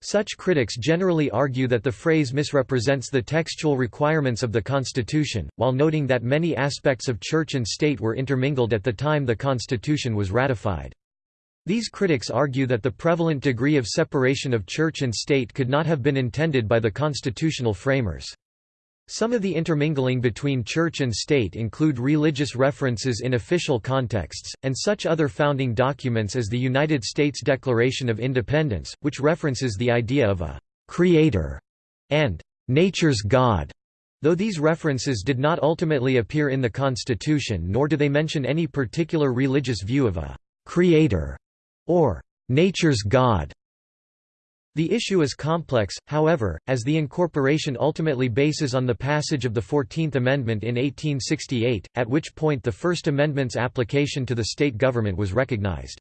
Such critics generally argue that the phrase misrepresents the textual requirements of the Constitution, while noting that many aspects of church and state were intermingled at the time the Constitution was ratified. These critics argue that the prevalent degree of separation of church and state could not have been intended by the constitutional framers. Some of the intermingling between church and state include religious references in official contexts, and such other founding documents as the United States Declaration of Independence, which references the idea of a «creator» and «nature's God», though these references did not ultimately appear in the Constitution nor do they mention any particular religious view of a «creator» or nature's God. The issue is complex, however, as the incorporation ultimately bases on the passage of the Fourteenth Amendment in 1868, at which point the First Amendment's application to the state government was recognized.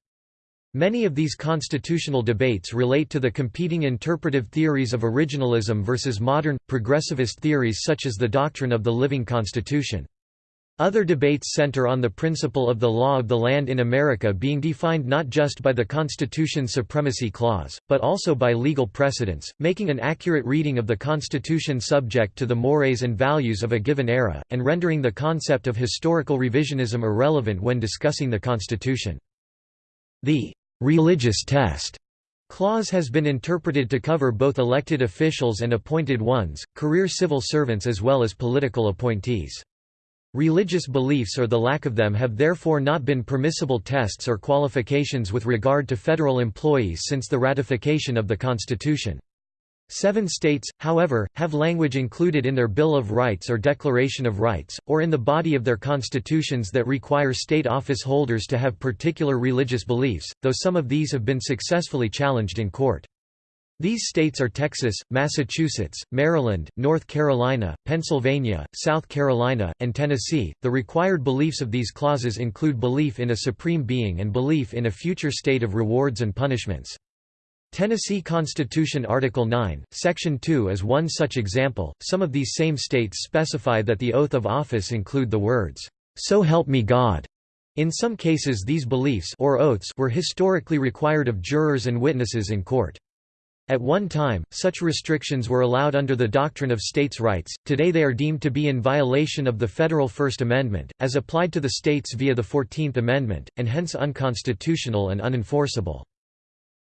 Many of these constitutional debates relate to the competing interpretive theories of originalism versus modern, progressivist theories such as the doctrine of the living constitution. Other debates center on the principle of the law of the land in America being defined not just by the Constitution's supremacy clause, but also by legal precedents, making an accurate reading of the Constitution subject to the mores and values of a given era, and rendering the concept of historical revisionism irrelevant when discussing the Constitution. The religious test clause has been interpreted to cover both elected officials and appointed ones, career civil servants as well as political appointees. Religious beliefs or the lack of them have therefore not been permissible tests or qualifications with regard to federal employees since the ratification of the Constitution. Seven states, however, have language included in their Bill of Rights or Declaration of Rights, or in the body of their constitutions that require state office holders to have particular religious beliefs, though some of these have been successfully challenged in court. These states are Texas, Massachusetts, Maryland, North Carolina, Pennsylvania, South Carolina, and Tennessee. The required beliefs of these clauses include belief in a supreme being and belief in a future state of rewards and punishments. Tennessee Constitution Article 9, Section 2 is one such example. Some of these same states specify that the oath of office include the words, "So help me God." In some cases these beliefs or oaths were historically required of jurors and witnesses in court. At one time, such restrictions were allowed under the doctrine of states' rights, today they are deemed to be in violation of the federal First Amendment, as applied to the states via the Fourteenth Amendment, and hence unconstitutional and unenforceable.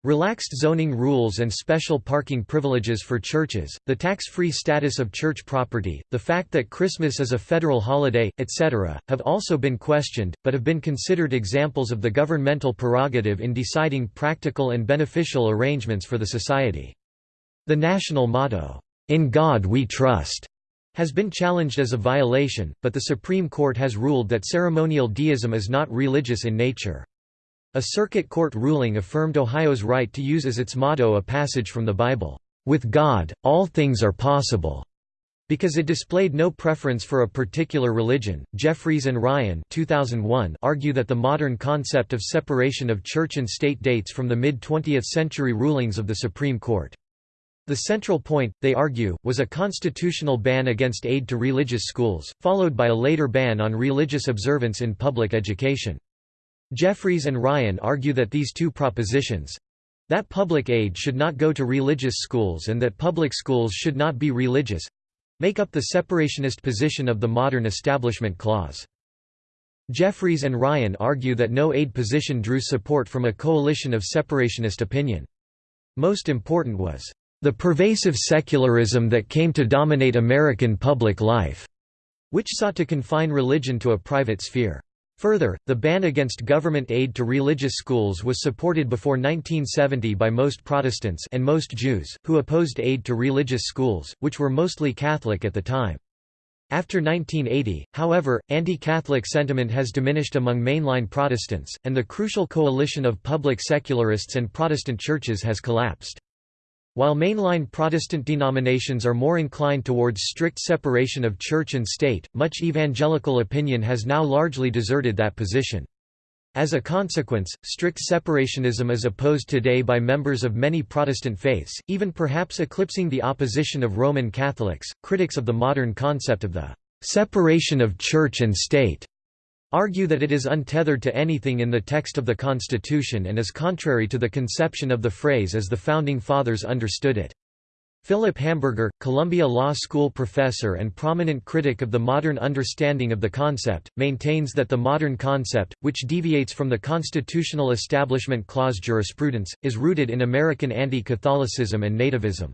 Relaxed zoning rules and special parking privileges for churches, the tax-free status of church property, the fact that Christmas is a federal holiday, etc., have also been questioned, but have been considered examples of the governmental prerogative in deciding practical and beneficial arrangements for the society. The national motto, "'In God We Trust' has been challenged as a violation, but the Supreme Court has ruled that ceremonial deism is not religious in nature. A circuit court ruling affirmed Ohio's right to use as its motto a passage from the Bible, "...with God, all things are possible." Because it displayed no preference for a particular religion, Jeffries and Ryan 2001 argue that the modern concept of separation of church and state dates from the mid-20th century rulings of the Supreme Court. The central point, they argue, was a constitutional ban against aid to religious schools, followed by a later ban on religious observance in public education. Jeffries and Ryan argue that these two propositions—that public aid should not go to religious schools and that public schools should not be religious—make up the separationist position of the modern Establishment Clause. Jeffries and Ryan argue that no aid position drew support from a coalition of separationist opinion. Most important was, "...the pervasive secularism that came to dominate American public life," which sought to confine religion to a private sphere. Further, the ban against government aid to religious schools was supported before 1970 by most Protestants and most Jews, who opposed aid to religious schools, which were mostly Catholic at the time. After 1980, however, anti-Catholic sentiment has diminished among mainline Protestants, and the crucial coalition of public secularists and Protestant churches has collapsed. While mainline Protestant denominations are more inclined towards strict separation of church and state, much evangelical opinion has now largely deserted that position. As a consequence, strict separationism is opposed today by members of many Protestant faiths, even perhaps eclipsing the opposition of Roman Catholics. Critics of the modern concept of the separation of church and state argue that it is untethered to anything in the text of the Constitution and is contrary to the conception of the phrase as the Founding Fathers understood it. Philip Hamburger, Columbia Law School professor and prominent critic of the modern understanding of the concept, maintains that the modern concept, which deviates from the constitutional Establishment Clause jurisprudence, is rooted in American anti-Catholicism and nativism.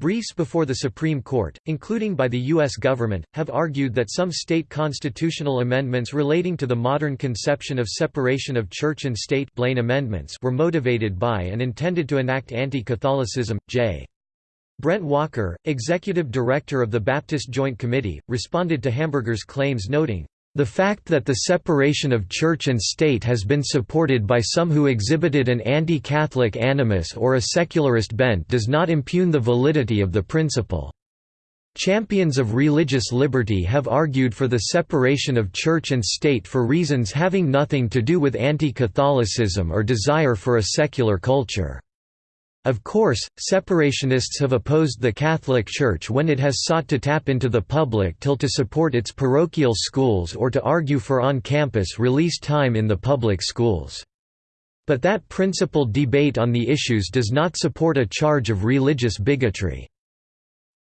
Briefs before the Supreme Court, including by the U.S. government, have argued that some state constitutional amendments relating to the modern conception of separation of church and state Blaine amendments were motivated by and intended to enact anti-Catholicism. J. Brent Walker, executive director of the Baptist Joint Committee, responded to Hamburger's claims noting, the fact that the separation of church and state has been supported by some who exhibited an anti-Catholic animus or a secularist bent does not impugn the validity of the principle. Champions of religious liberty have argued for the separation of church and state for reasons having nothing to do with anti-Catholicism or desire for a secular culture. Of course, separationists have opposed the Catholic Church when it has sought to tap into the public till to support its parochial schools or to argue for on-campus release time in the public schools. But that principled debate on the issues does not support a charge of religious bigotry."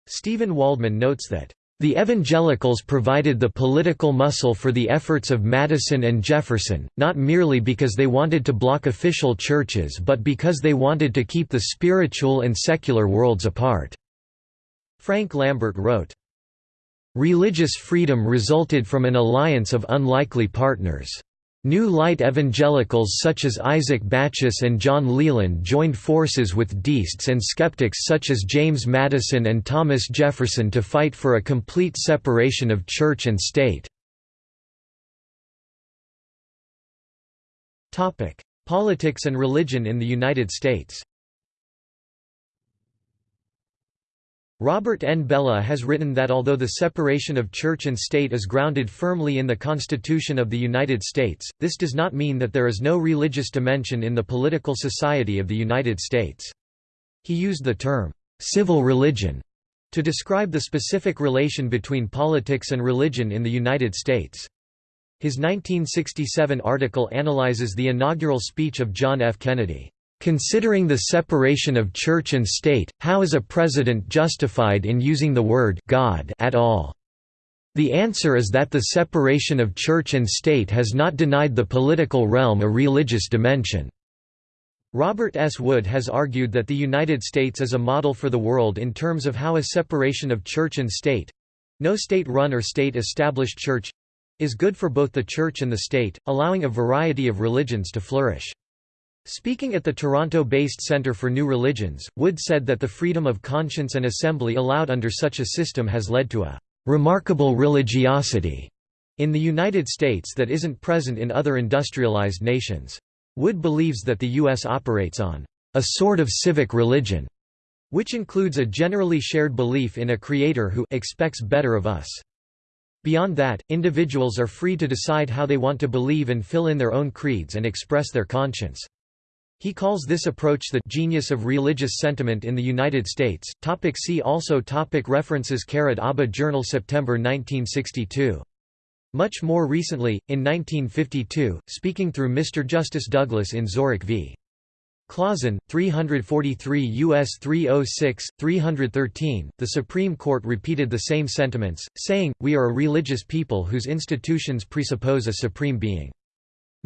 Steven Waldman notes that the evangelicals provided the political muscle for the efforts of Madison and Jefferson, not merely because they wanted to block official churches but because they wanted to keep the spiritual and secular worlds apart." Frank Lambert wrote, "...religious freedom resulted from an alliance of unlikely partners. New Light evangelicals such as Isaac Backus and John Leland joined forces with deists and skeptics such as James Madison and Thomas Jefferson to fight for a complete separation of church and state. Politics and religion in the United States Robert N. Bellah has written that although the separation of church and state is grounded firmly in the Constitution of the United States, this does not mean that there is no religious dimension in the political society of the United States. He used the term, "'civil religion' to describe the specific relation between politics and religion in the United States. His 1967 article analyzes the inaugural speech of John F. Kennedy. Considering the separation of church and state, how is a president justified in using the word God at all? The answer is that the separation of church and state has not denied the political realm a religious dimension. Robert S. Wood has argued that the United States is a model for the world in terms of how a separation of church and state—no state-run or state-established church—is good for both the church and the state, allowing a variety of religions to flourish. Speaking at the Toronto-based Centre for New Religions, Wood said that the freedom of conscience and assembly allowed under such a system has led to a "...remarkable religiosity." in the United States that isn't present in other industrialized nations. Wood believes that the U.S. operates on a sort of civic religion, which includes a generally shared belief in a creator who expects better of us. Beyond that, individuals are free to decide how they want to believe and fill in their own creeds and express their conscience. He calls this approach the genius of religious sentiment in the United States. Topic see also topic References Caret ABBA Journal September 1962. Much more recently, in 1952, speaking through Mr. Justice Douglas in Zorach v. Clauson, 343 U.S. 306, 313, the Supreme Court repeated the same sentiments, saying, We are a religious people whose institutions presuppose a supreme being.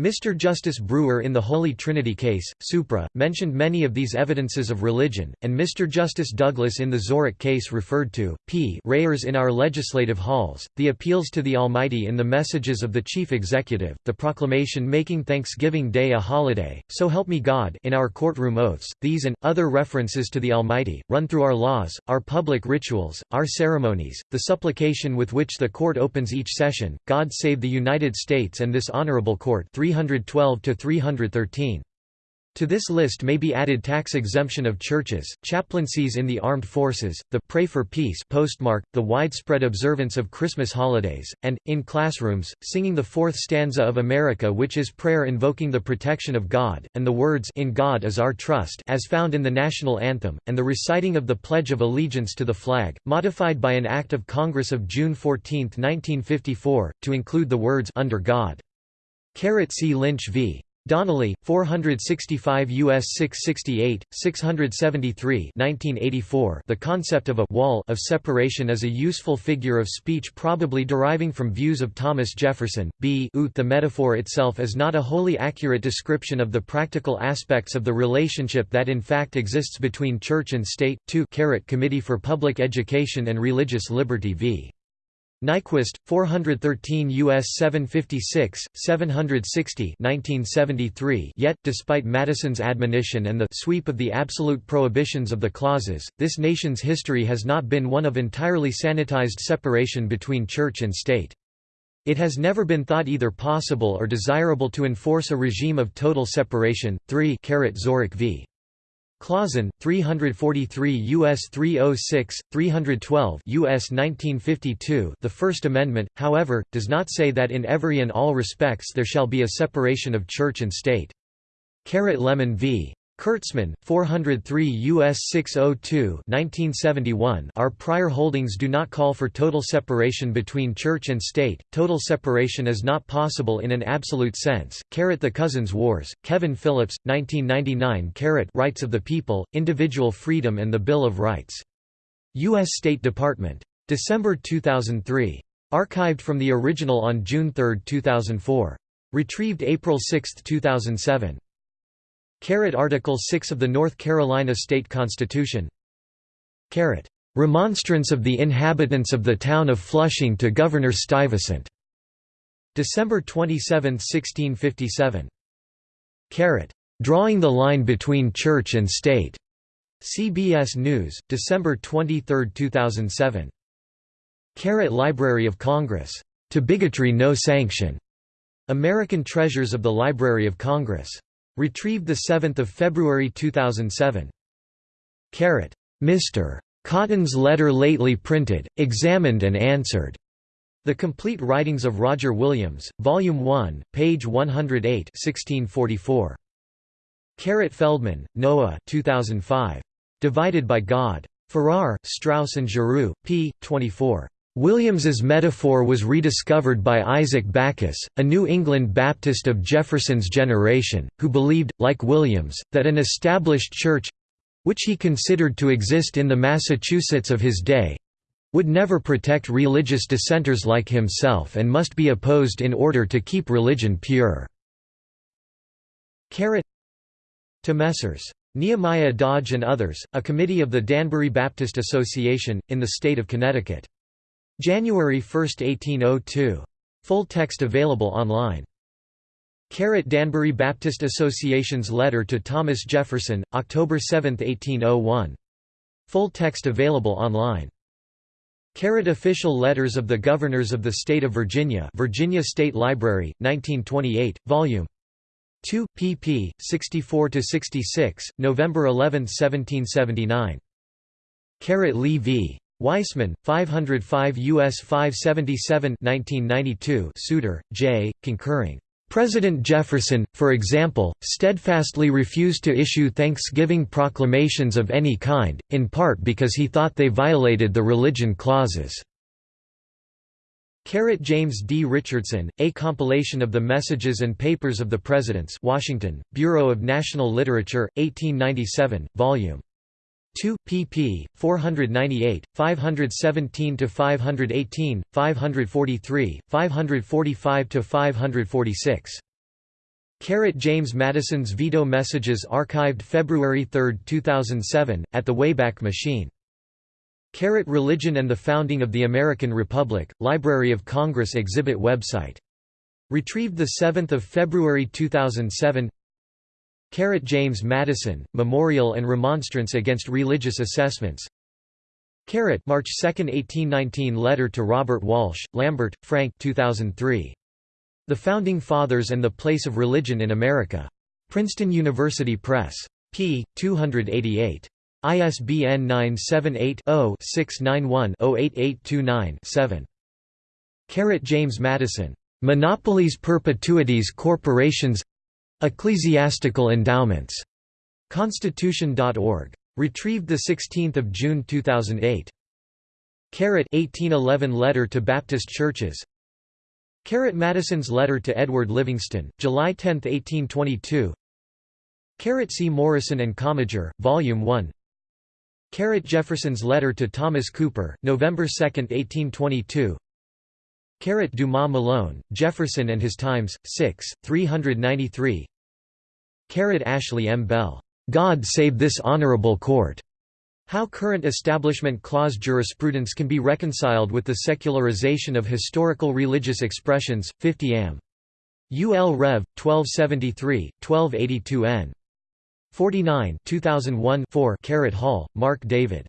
Mr. Justice Brewer in the Holy Trinity case, Supra, mentioned many of these evidences of religion, and Mr. Justice Douglas in the Zorach case referred to, p rayers in our legislative halls, the appeals to the Almighty in the messages of the Chief Executive, the proclamation making Thanksgiving Day a holiday, so help me God in our courtroom oaths, these and, other references to the Almighty, run through our laws, our public rituals, our ceremonies, the supplication with which the court opens each session, God save the United States and this honorable court 312 to 313. To this list may be added tax exemption of churches, chaplaincies in the armed forces, the Pray for Peace postmark, the widespread observance of Christmas holidays, and, in classrooms, singing the fourth stanza of America which is prayer invoking the protection of God, and the words In God is our trust as found in the national anthem, and the reciting of the Pledge of Allegiance to the flag, modified by an Act of Congress of June 14, 1954, to include the words Under God. Caret C. Lynch v. Donnelly, 465 U.S. 668, 673 1984 The concept of a «wall» of separation is a useful figure of speech probably deriving from views of Thomas Jefferson. B The metaphor itself is not a wholly accurate description of the practical aspects of the relationship that in fact exists between church and state. 2 Committee for Public Education and Religious Liberty v. Nyquist, 413 U.S. 756, 760 1973 Yet, despite Madison's admonition and the sweep of the absolute prohibitions of the clauses, this nation's history has not been one of entirely sanitized separation between church and state. It has never been thought either possible or desirable to enforce a regime of total separation. 3 Zorach v. Clauson, 343 U.S. 306, 312 U.S. 1952 The First Amendment, however, does not say that in every and all respects there shall be a separation of church and state. Lemon v. Kurtzman, 403 U.S. 602 1971 Our prior holdings do not call for total separation between church and state, total separation is not possible in an absolute sense. Caret the Cousins Wars, Kevin Phillips, 1999 Caret Rights of the People, Individual Freedom and the Bill of Rights. U.S. State Department. December 2003. Archived from the original on June 3, 2004. Retrieved April 6, 2007. Caret Article 6 of the North Carolina State Constitution Caret. Remonstrance of the inhabitants of the town of Flushing to Governor Stuyvesant December 27, 1657. Caret. Drawing the line between church and state. CBS News, December 23, 2007. Caret Library of Congress. To bigotry no sanction. American Treasures of the Library of Congress. Retrieved 7 February 2007. Caret. Mr. Cotton's letter lately printed, examined and answered. The Complete Writings of Roger Williams, Volume 1, page 108 1644. Caret Feldman, Noah 2005. Divided by God. Farrar, Straus and Giroux, p. 24. Williams's metaphor was rediscovered by Isaac Backus, a New England Baptist of Jefferson's generation, who believed, like Williams, that an established church—which he considered to exist in the Massachusetts of his day—would never protect religious dissenters like himself and must be opposed in order to keep religion pure. Caret To Messrs. Nehemiah Dodge and others, a committee of the Danbury Baptist Association, in the state of Connecticut. January 1, 1802. Full text available online. Caret Danbury Baptist Association's letter to Thomas Jefferson, October 7, 1801. Full text available online. Caret Official Letters of the Governors of the State of Virginia Virginia State Library, 1928, Vol. 2, pp. 64–66, November 11, 1779. Caret Lee v. Weisman, 505 U.S. 577 1992 Souter, J., concurring. President Jefferson, for example, steadfastly refused to issue Thanksgiving proclamations of any kind, in part because he thought they violated the religion clauses. Caret James D. Richardson, A Compilation of the Messages and Papers of the Presidents Washington, Bureau of National Literature, 1897, Vol. 2, pp. 498, 517–518, 543, 545–546. Caret James Madison's Veto Messages archived February 3, 2007, at the Wayback Machine. Caret Religion and the Founding of the American Republic, Library of Congress exhibit website. Retrieved 7 February 2007 Caret James Madison, Memorial and Remonstrance Against Religious Assessments Caret March 2, 1819 Letter to Robert Walsh, Lambert, Frank 2003. The Founding Fathers and the Place of Religion in America. Princeton University Press. p. 288. ISBN 978 0 691 08829 7. James Madison. Monopolies Perpetuities Corporations Ecclesiastical Endowments. Constitution.org. Retrieved 16 June 2008. Caret 1811 Letter to Baptist Churches Caret Madison's Letter to Edward Livingston, July 10, 1822 Caret C. Morison and Commager, Volume 1 Caret Jefferson's Letter to Thomas Cooper, November 2, 1822 Caret Dumas Malone, Jefferson and His Times, 6, 393 Caret Ashley M. Bell. God Save This Honorable Court. How current Establishment Clause jurisprudence can be reconciled with the secularization of historical religious expressions, 50 Am. UL Rev. 1273, 1282 n. 49 2001 4 Caret Hall, Mark David.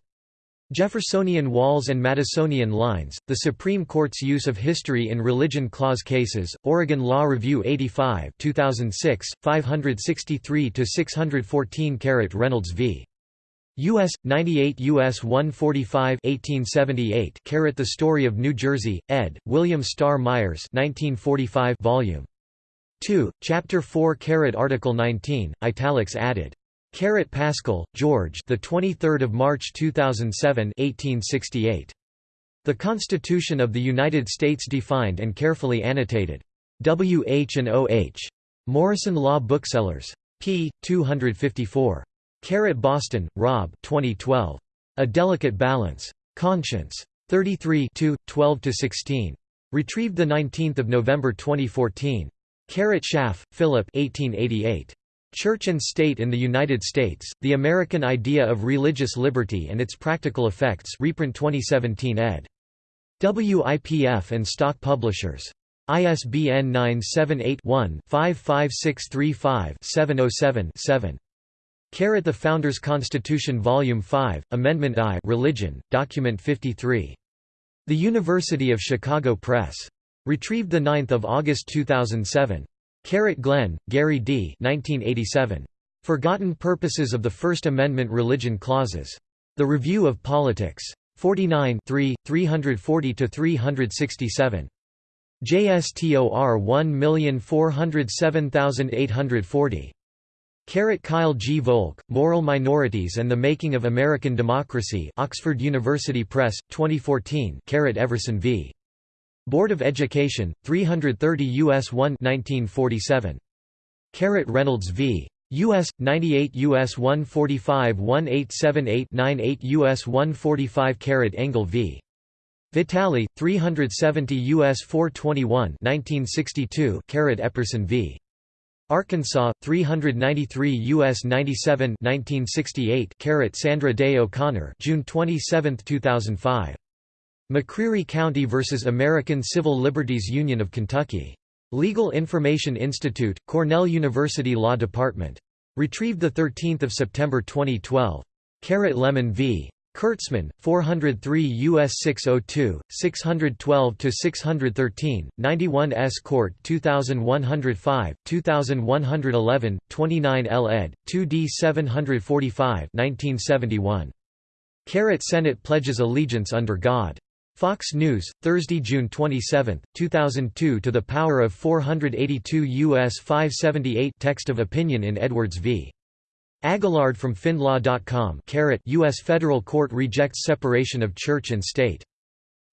Jeffersonian walls and Madisonian lines, the Supreme Court's use of history in religion clause cases, Oregon Law Review 85 2006, 563–614 Caret Reynolds v. U.S. 98 U.S. 145 1878 Caret The Story of New Jersey, ed., William Starr Myers 1945 volume 2, Chapter 4 Caret Article 19, italics added Caret Paschal, George. The 23rd of March 2007, 1868. The Constitution of the United States defined and carefully annotated. W. H. and O. H. Morrison Law Booksellers. p. 254. Caret Boston, Rob. 2012. A Delicate Balance. Conscience. 33 12–16. Retrieved 19 November 2014. Caret Schaff, Philip 1888. Church and State in the United States, The American Idea of Religious Liberty and Its Practical Effects reprint 2017 ed. WIPF and Stock Publishers. ISBN 978-1-55635-707-7. Caret The Founders Constitution Volume 5, Amendment I Religion, Document 53. The University of Chicago Press. Retrieved 9 August 2007. Caret Glenn, Gary D. 1987. Forgotten Purposes of the First Amendment Religion Clauses. The Review of Politics. 49 340–367. JSTOR 1407840. Caret Kyle G. Volk, Moral Minorities and the Making of American Democracy Oxford University Press, 2014 Caret Everson v. Board of Education, 330 U.S. 1 1947. Caret Reynolds v. U.S. 98 U.S. 145 1878 98 U.S. 145 Caret Engel v. Vitale, 370 U.S. 421 1962 Caret Epperson v. Arkansas, 393 U.S. 97 1968 Caret Sandra Day O'Connor June 27, 2005. McCreary County v. American Civil Liberties Union of Kentucky. Legal Information Institute, Cornell University Law Department. Retrieved 13 September 2012. Caret Lemon v. Kurtzman, 403 U.S. 602, 612–613, 91 S. Court 2105, 2111, 29 L. ed., 2d 745 1971. Caret Senate pledges allegiance under God. Fox News, Thursday, June 27, 2002 To the power of 482 U.S. 578 Text of opinion in Edwards v. Aguillard from FindLaw.com U.S. Federal Court rejects separation of church and state.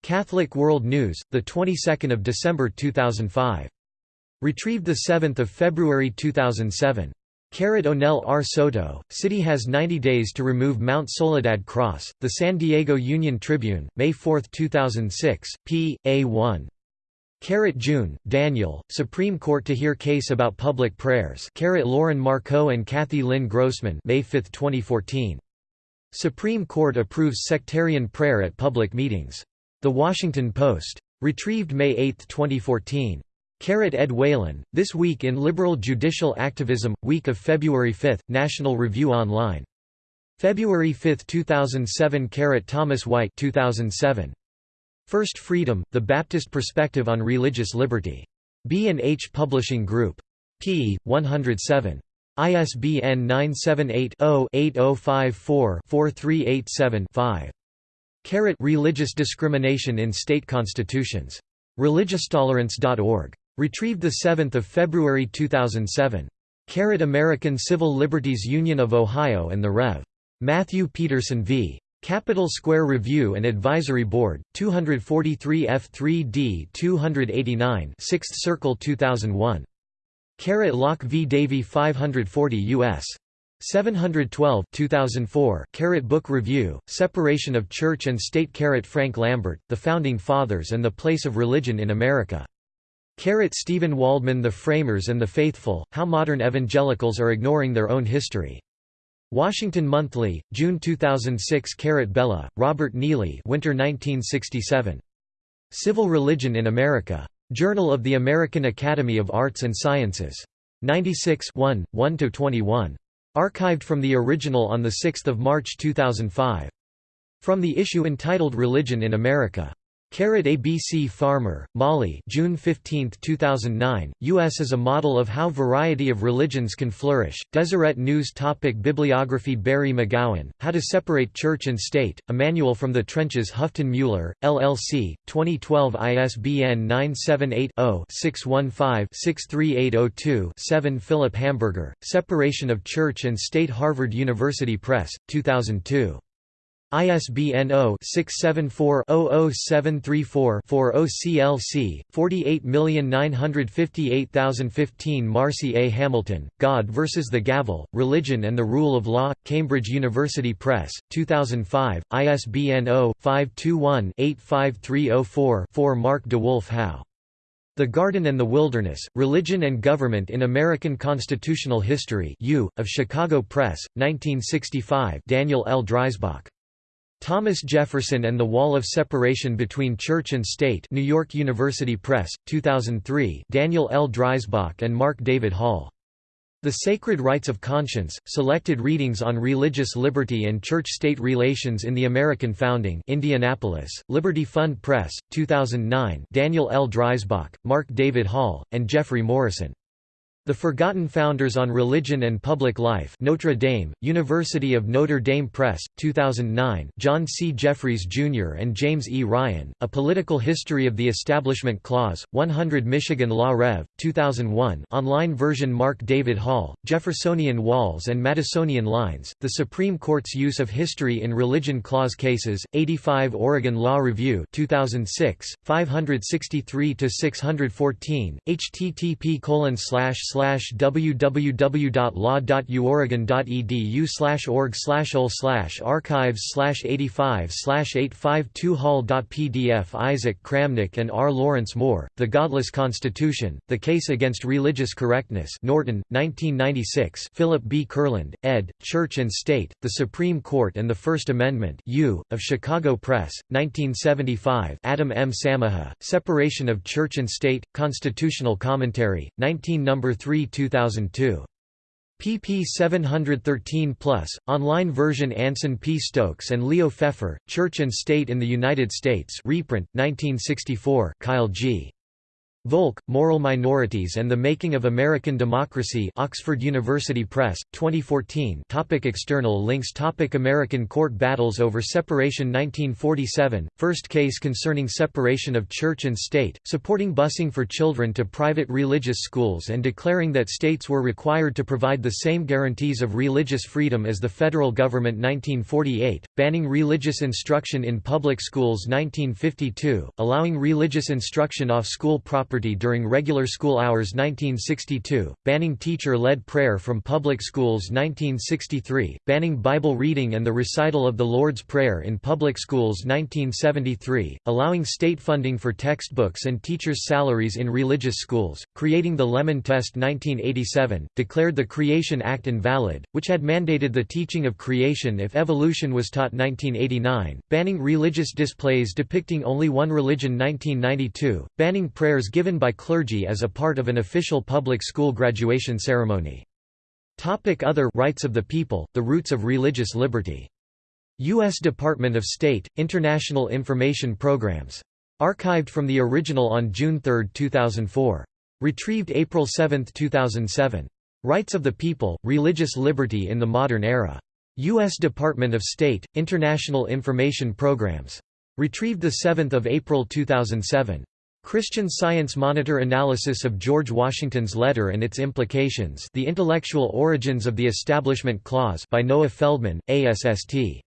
Catholic World News, the 22nd of December 2005. Retrieved 7 February 2007. Caret Onell R. Soto, City has 90 days to remove Mount Soledad Cross, The San Diego Union Tribune, May 4, 2006, p. A1. Caret June, Daniel, Supreme Court to hear case about public prayers Caret Lauren Markoe and Cathy Lynn Grossman May 5, 2014. Supreme Court approves sectarian prayer at public meetings. The Washington Post. Retrieved May 8, 2014. Caret Ed Whelan, This Week in Liberal Judicial Activism, week of February 5, National Review Online. February 5, 2007 Caret Thomas White 2007. First Freedom, The Baptist Perspective on Religious Liberty. B&H Publishing Group. p. 107. ISBN 978 0 8054 4387 5. Caret Religious Discrimination in State Constitutions. ReligiousTolerance.org. Retrieved 7 February 2007. Caret American Civil Liberties Union of Ohio and the Rev. Matthew Peterson v. Capitol Square Review and Advisory Board, 243 F3D 289 6th Circle 2001. Caret Locke v. Davey 540 U.S. 712 2004 Caret Book Review, Separation of Church and State Carrot Frank Lambert, The Founding Fathers and the Place of Religion in America Caret Steven Waldman The Framers and the Faithful, How Modern Evangelicals Are Ignoring Their Own History. Washington Monthly, June 2006 Caret Bellah, Robert Neely Winter 1967. Civil Religion in America. Journal of the American Academy of Arts and Sciences. 96 1, 1–21. Archived from the original on 6 March 2005. From the issue entitled Religion in America. Caret ABC Farmer, Molly June 15, 2009, U.S. is a model of how variety of religions can flourish. Deseret News Topic Bibliography Barry McGowan, How to Separate Church and State, A Manual from the Trenches Houghton Mueller, LLC, 2012 ISBN 978-0-615-63802-7 Philip Hamburger, Separation of Church and State Harvard University Press, 2002. ISBN 0-674-00734-4 OCLC, 48958015 Marci A. Hamilton, God vs. the Gavel, Religion and the Rule of Law, Cambridge University Press, 2005, ISBN 0-521-85304-4 Mark DeWolf Howe. The Garden and the Wilderness, Religion and Government in American Constitutional History U, of Chicago Press, 1965 Daniel L. Dreisbach. Thomas Jefferson and the Wall of Separation Between Church and State New York University Press, 2003 Daniel L. Dreisbach and Mark David Hall. The Sacred Rights of Conscience, Selected Readings on Religious Liberty and Church-State Relations in the American Founding Indianapolis, Liberty Fund Press, 2009 Daniel L. Dreisbach, Mark David Hall, and Jeffrey Morrison. The Forgotten Founders on Religion and Public Life Notre Dame, University of Notre Dame Press, 2009 John C. Jeffries, Jr. and James E. Ryan, A Political History of the Establishment Clause, 100 Michigan Law Rev., 2001 online version Mark David Hall, Jeffersonian Walls and Madisonian Lines, The Supreme Court's Use of History in Religion Clause Cases, 85 Oregon Law Review 2006, 563–614, http colon slash www.law.uoregon.edu org slash ol archives slash 85 slash 852 hall.pdf Isaac Kramnick and R. Lawrence Moore, The Godless Constitution, The Case Against Religious Correctness Norton, 1996 Philip B. Kurland, ed., Church and State, The Supreme Court and the First Amendment U, of Chicago Press, 1975 Adam M. Samaha, Separation of Church and State, Constitutional Commentary, 19 No. 3 3 2002. pp 713 plus, online version Anson P. Stokes and Leo Pfeffer, Church and State in the United States reprint, 1964 Kyle G. Volk, Moral Minorities and the Making of American Democracy Oxford University Press, 2014 topic External links. Topic American court battles over separation. 1947, first case concerning separation of church and state, supporting busing for children to private religious schools and declaring that states were required to provide the same guarantees of religious freedom as the federal government. 1948, banning religious instruction in public schools. 1952, allowing religious instruction off school property property during regular school hours 1962, banning teacher-led prayer from public schools 1963, banning Bible reading and the recital of the Lord's Prayer in public schools 1973, allowing state funding for textbooks and teachers' salaries in religious schools, creating the Lemon Test 1987, declared the Creation Act invalid, which had mandated the teaching of creation if evolution was taught 1989, banning religious displays depicting only one religion 1992, banning prayers given by clergy as a part of an official public school graduation ceremony. Topic Other rights of the people, the roots of religious liberty. U.S. Department of State, International Information Programs. Archived from the original on June 3, 2004. Retrieved April 7, 2007. Rights of the People, Religious Liberty in the Modern Era. U.S. Department of State, International Information Programs. Retrieved 7 April 2007. Christian Science Monitor analysis of George Washington's letter and its implications The Intellectual Origins of the Establishment Clause by Noah Feldman, ASST.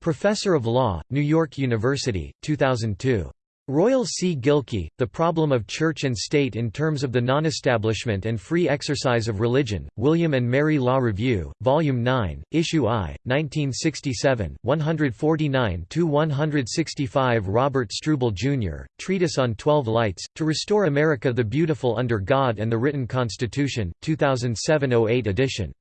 Professor of Law, New York University, 2002. Royal C. Gilkey, The Problem of Church and State in Terms of the Non-Establishment and Free Exercise of Religion, William and Mary Law Review, Volume 9, Issue I, 1967, 149–165 Robert Struble, Jr., Treatise on Twelve Lights, To Restore America the Beautiful Under God and the Written Constitution, 2007–08 edition.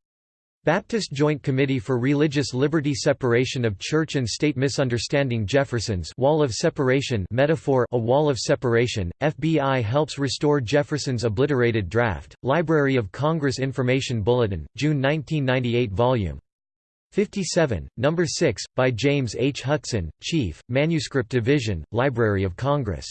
Baptist Joint Committee for Religious Liberty Separation of Church and State Misunderstanding Jefferson's Wall of Separation metaphor A Wall of Separation, FBI helps restore Jefferson's obliterated draft, Library of Congress Information Bulletin, June 1998 Volume 57, No. 6, by James H. Hudson, Chief, Manuscript Division, Library of Congress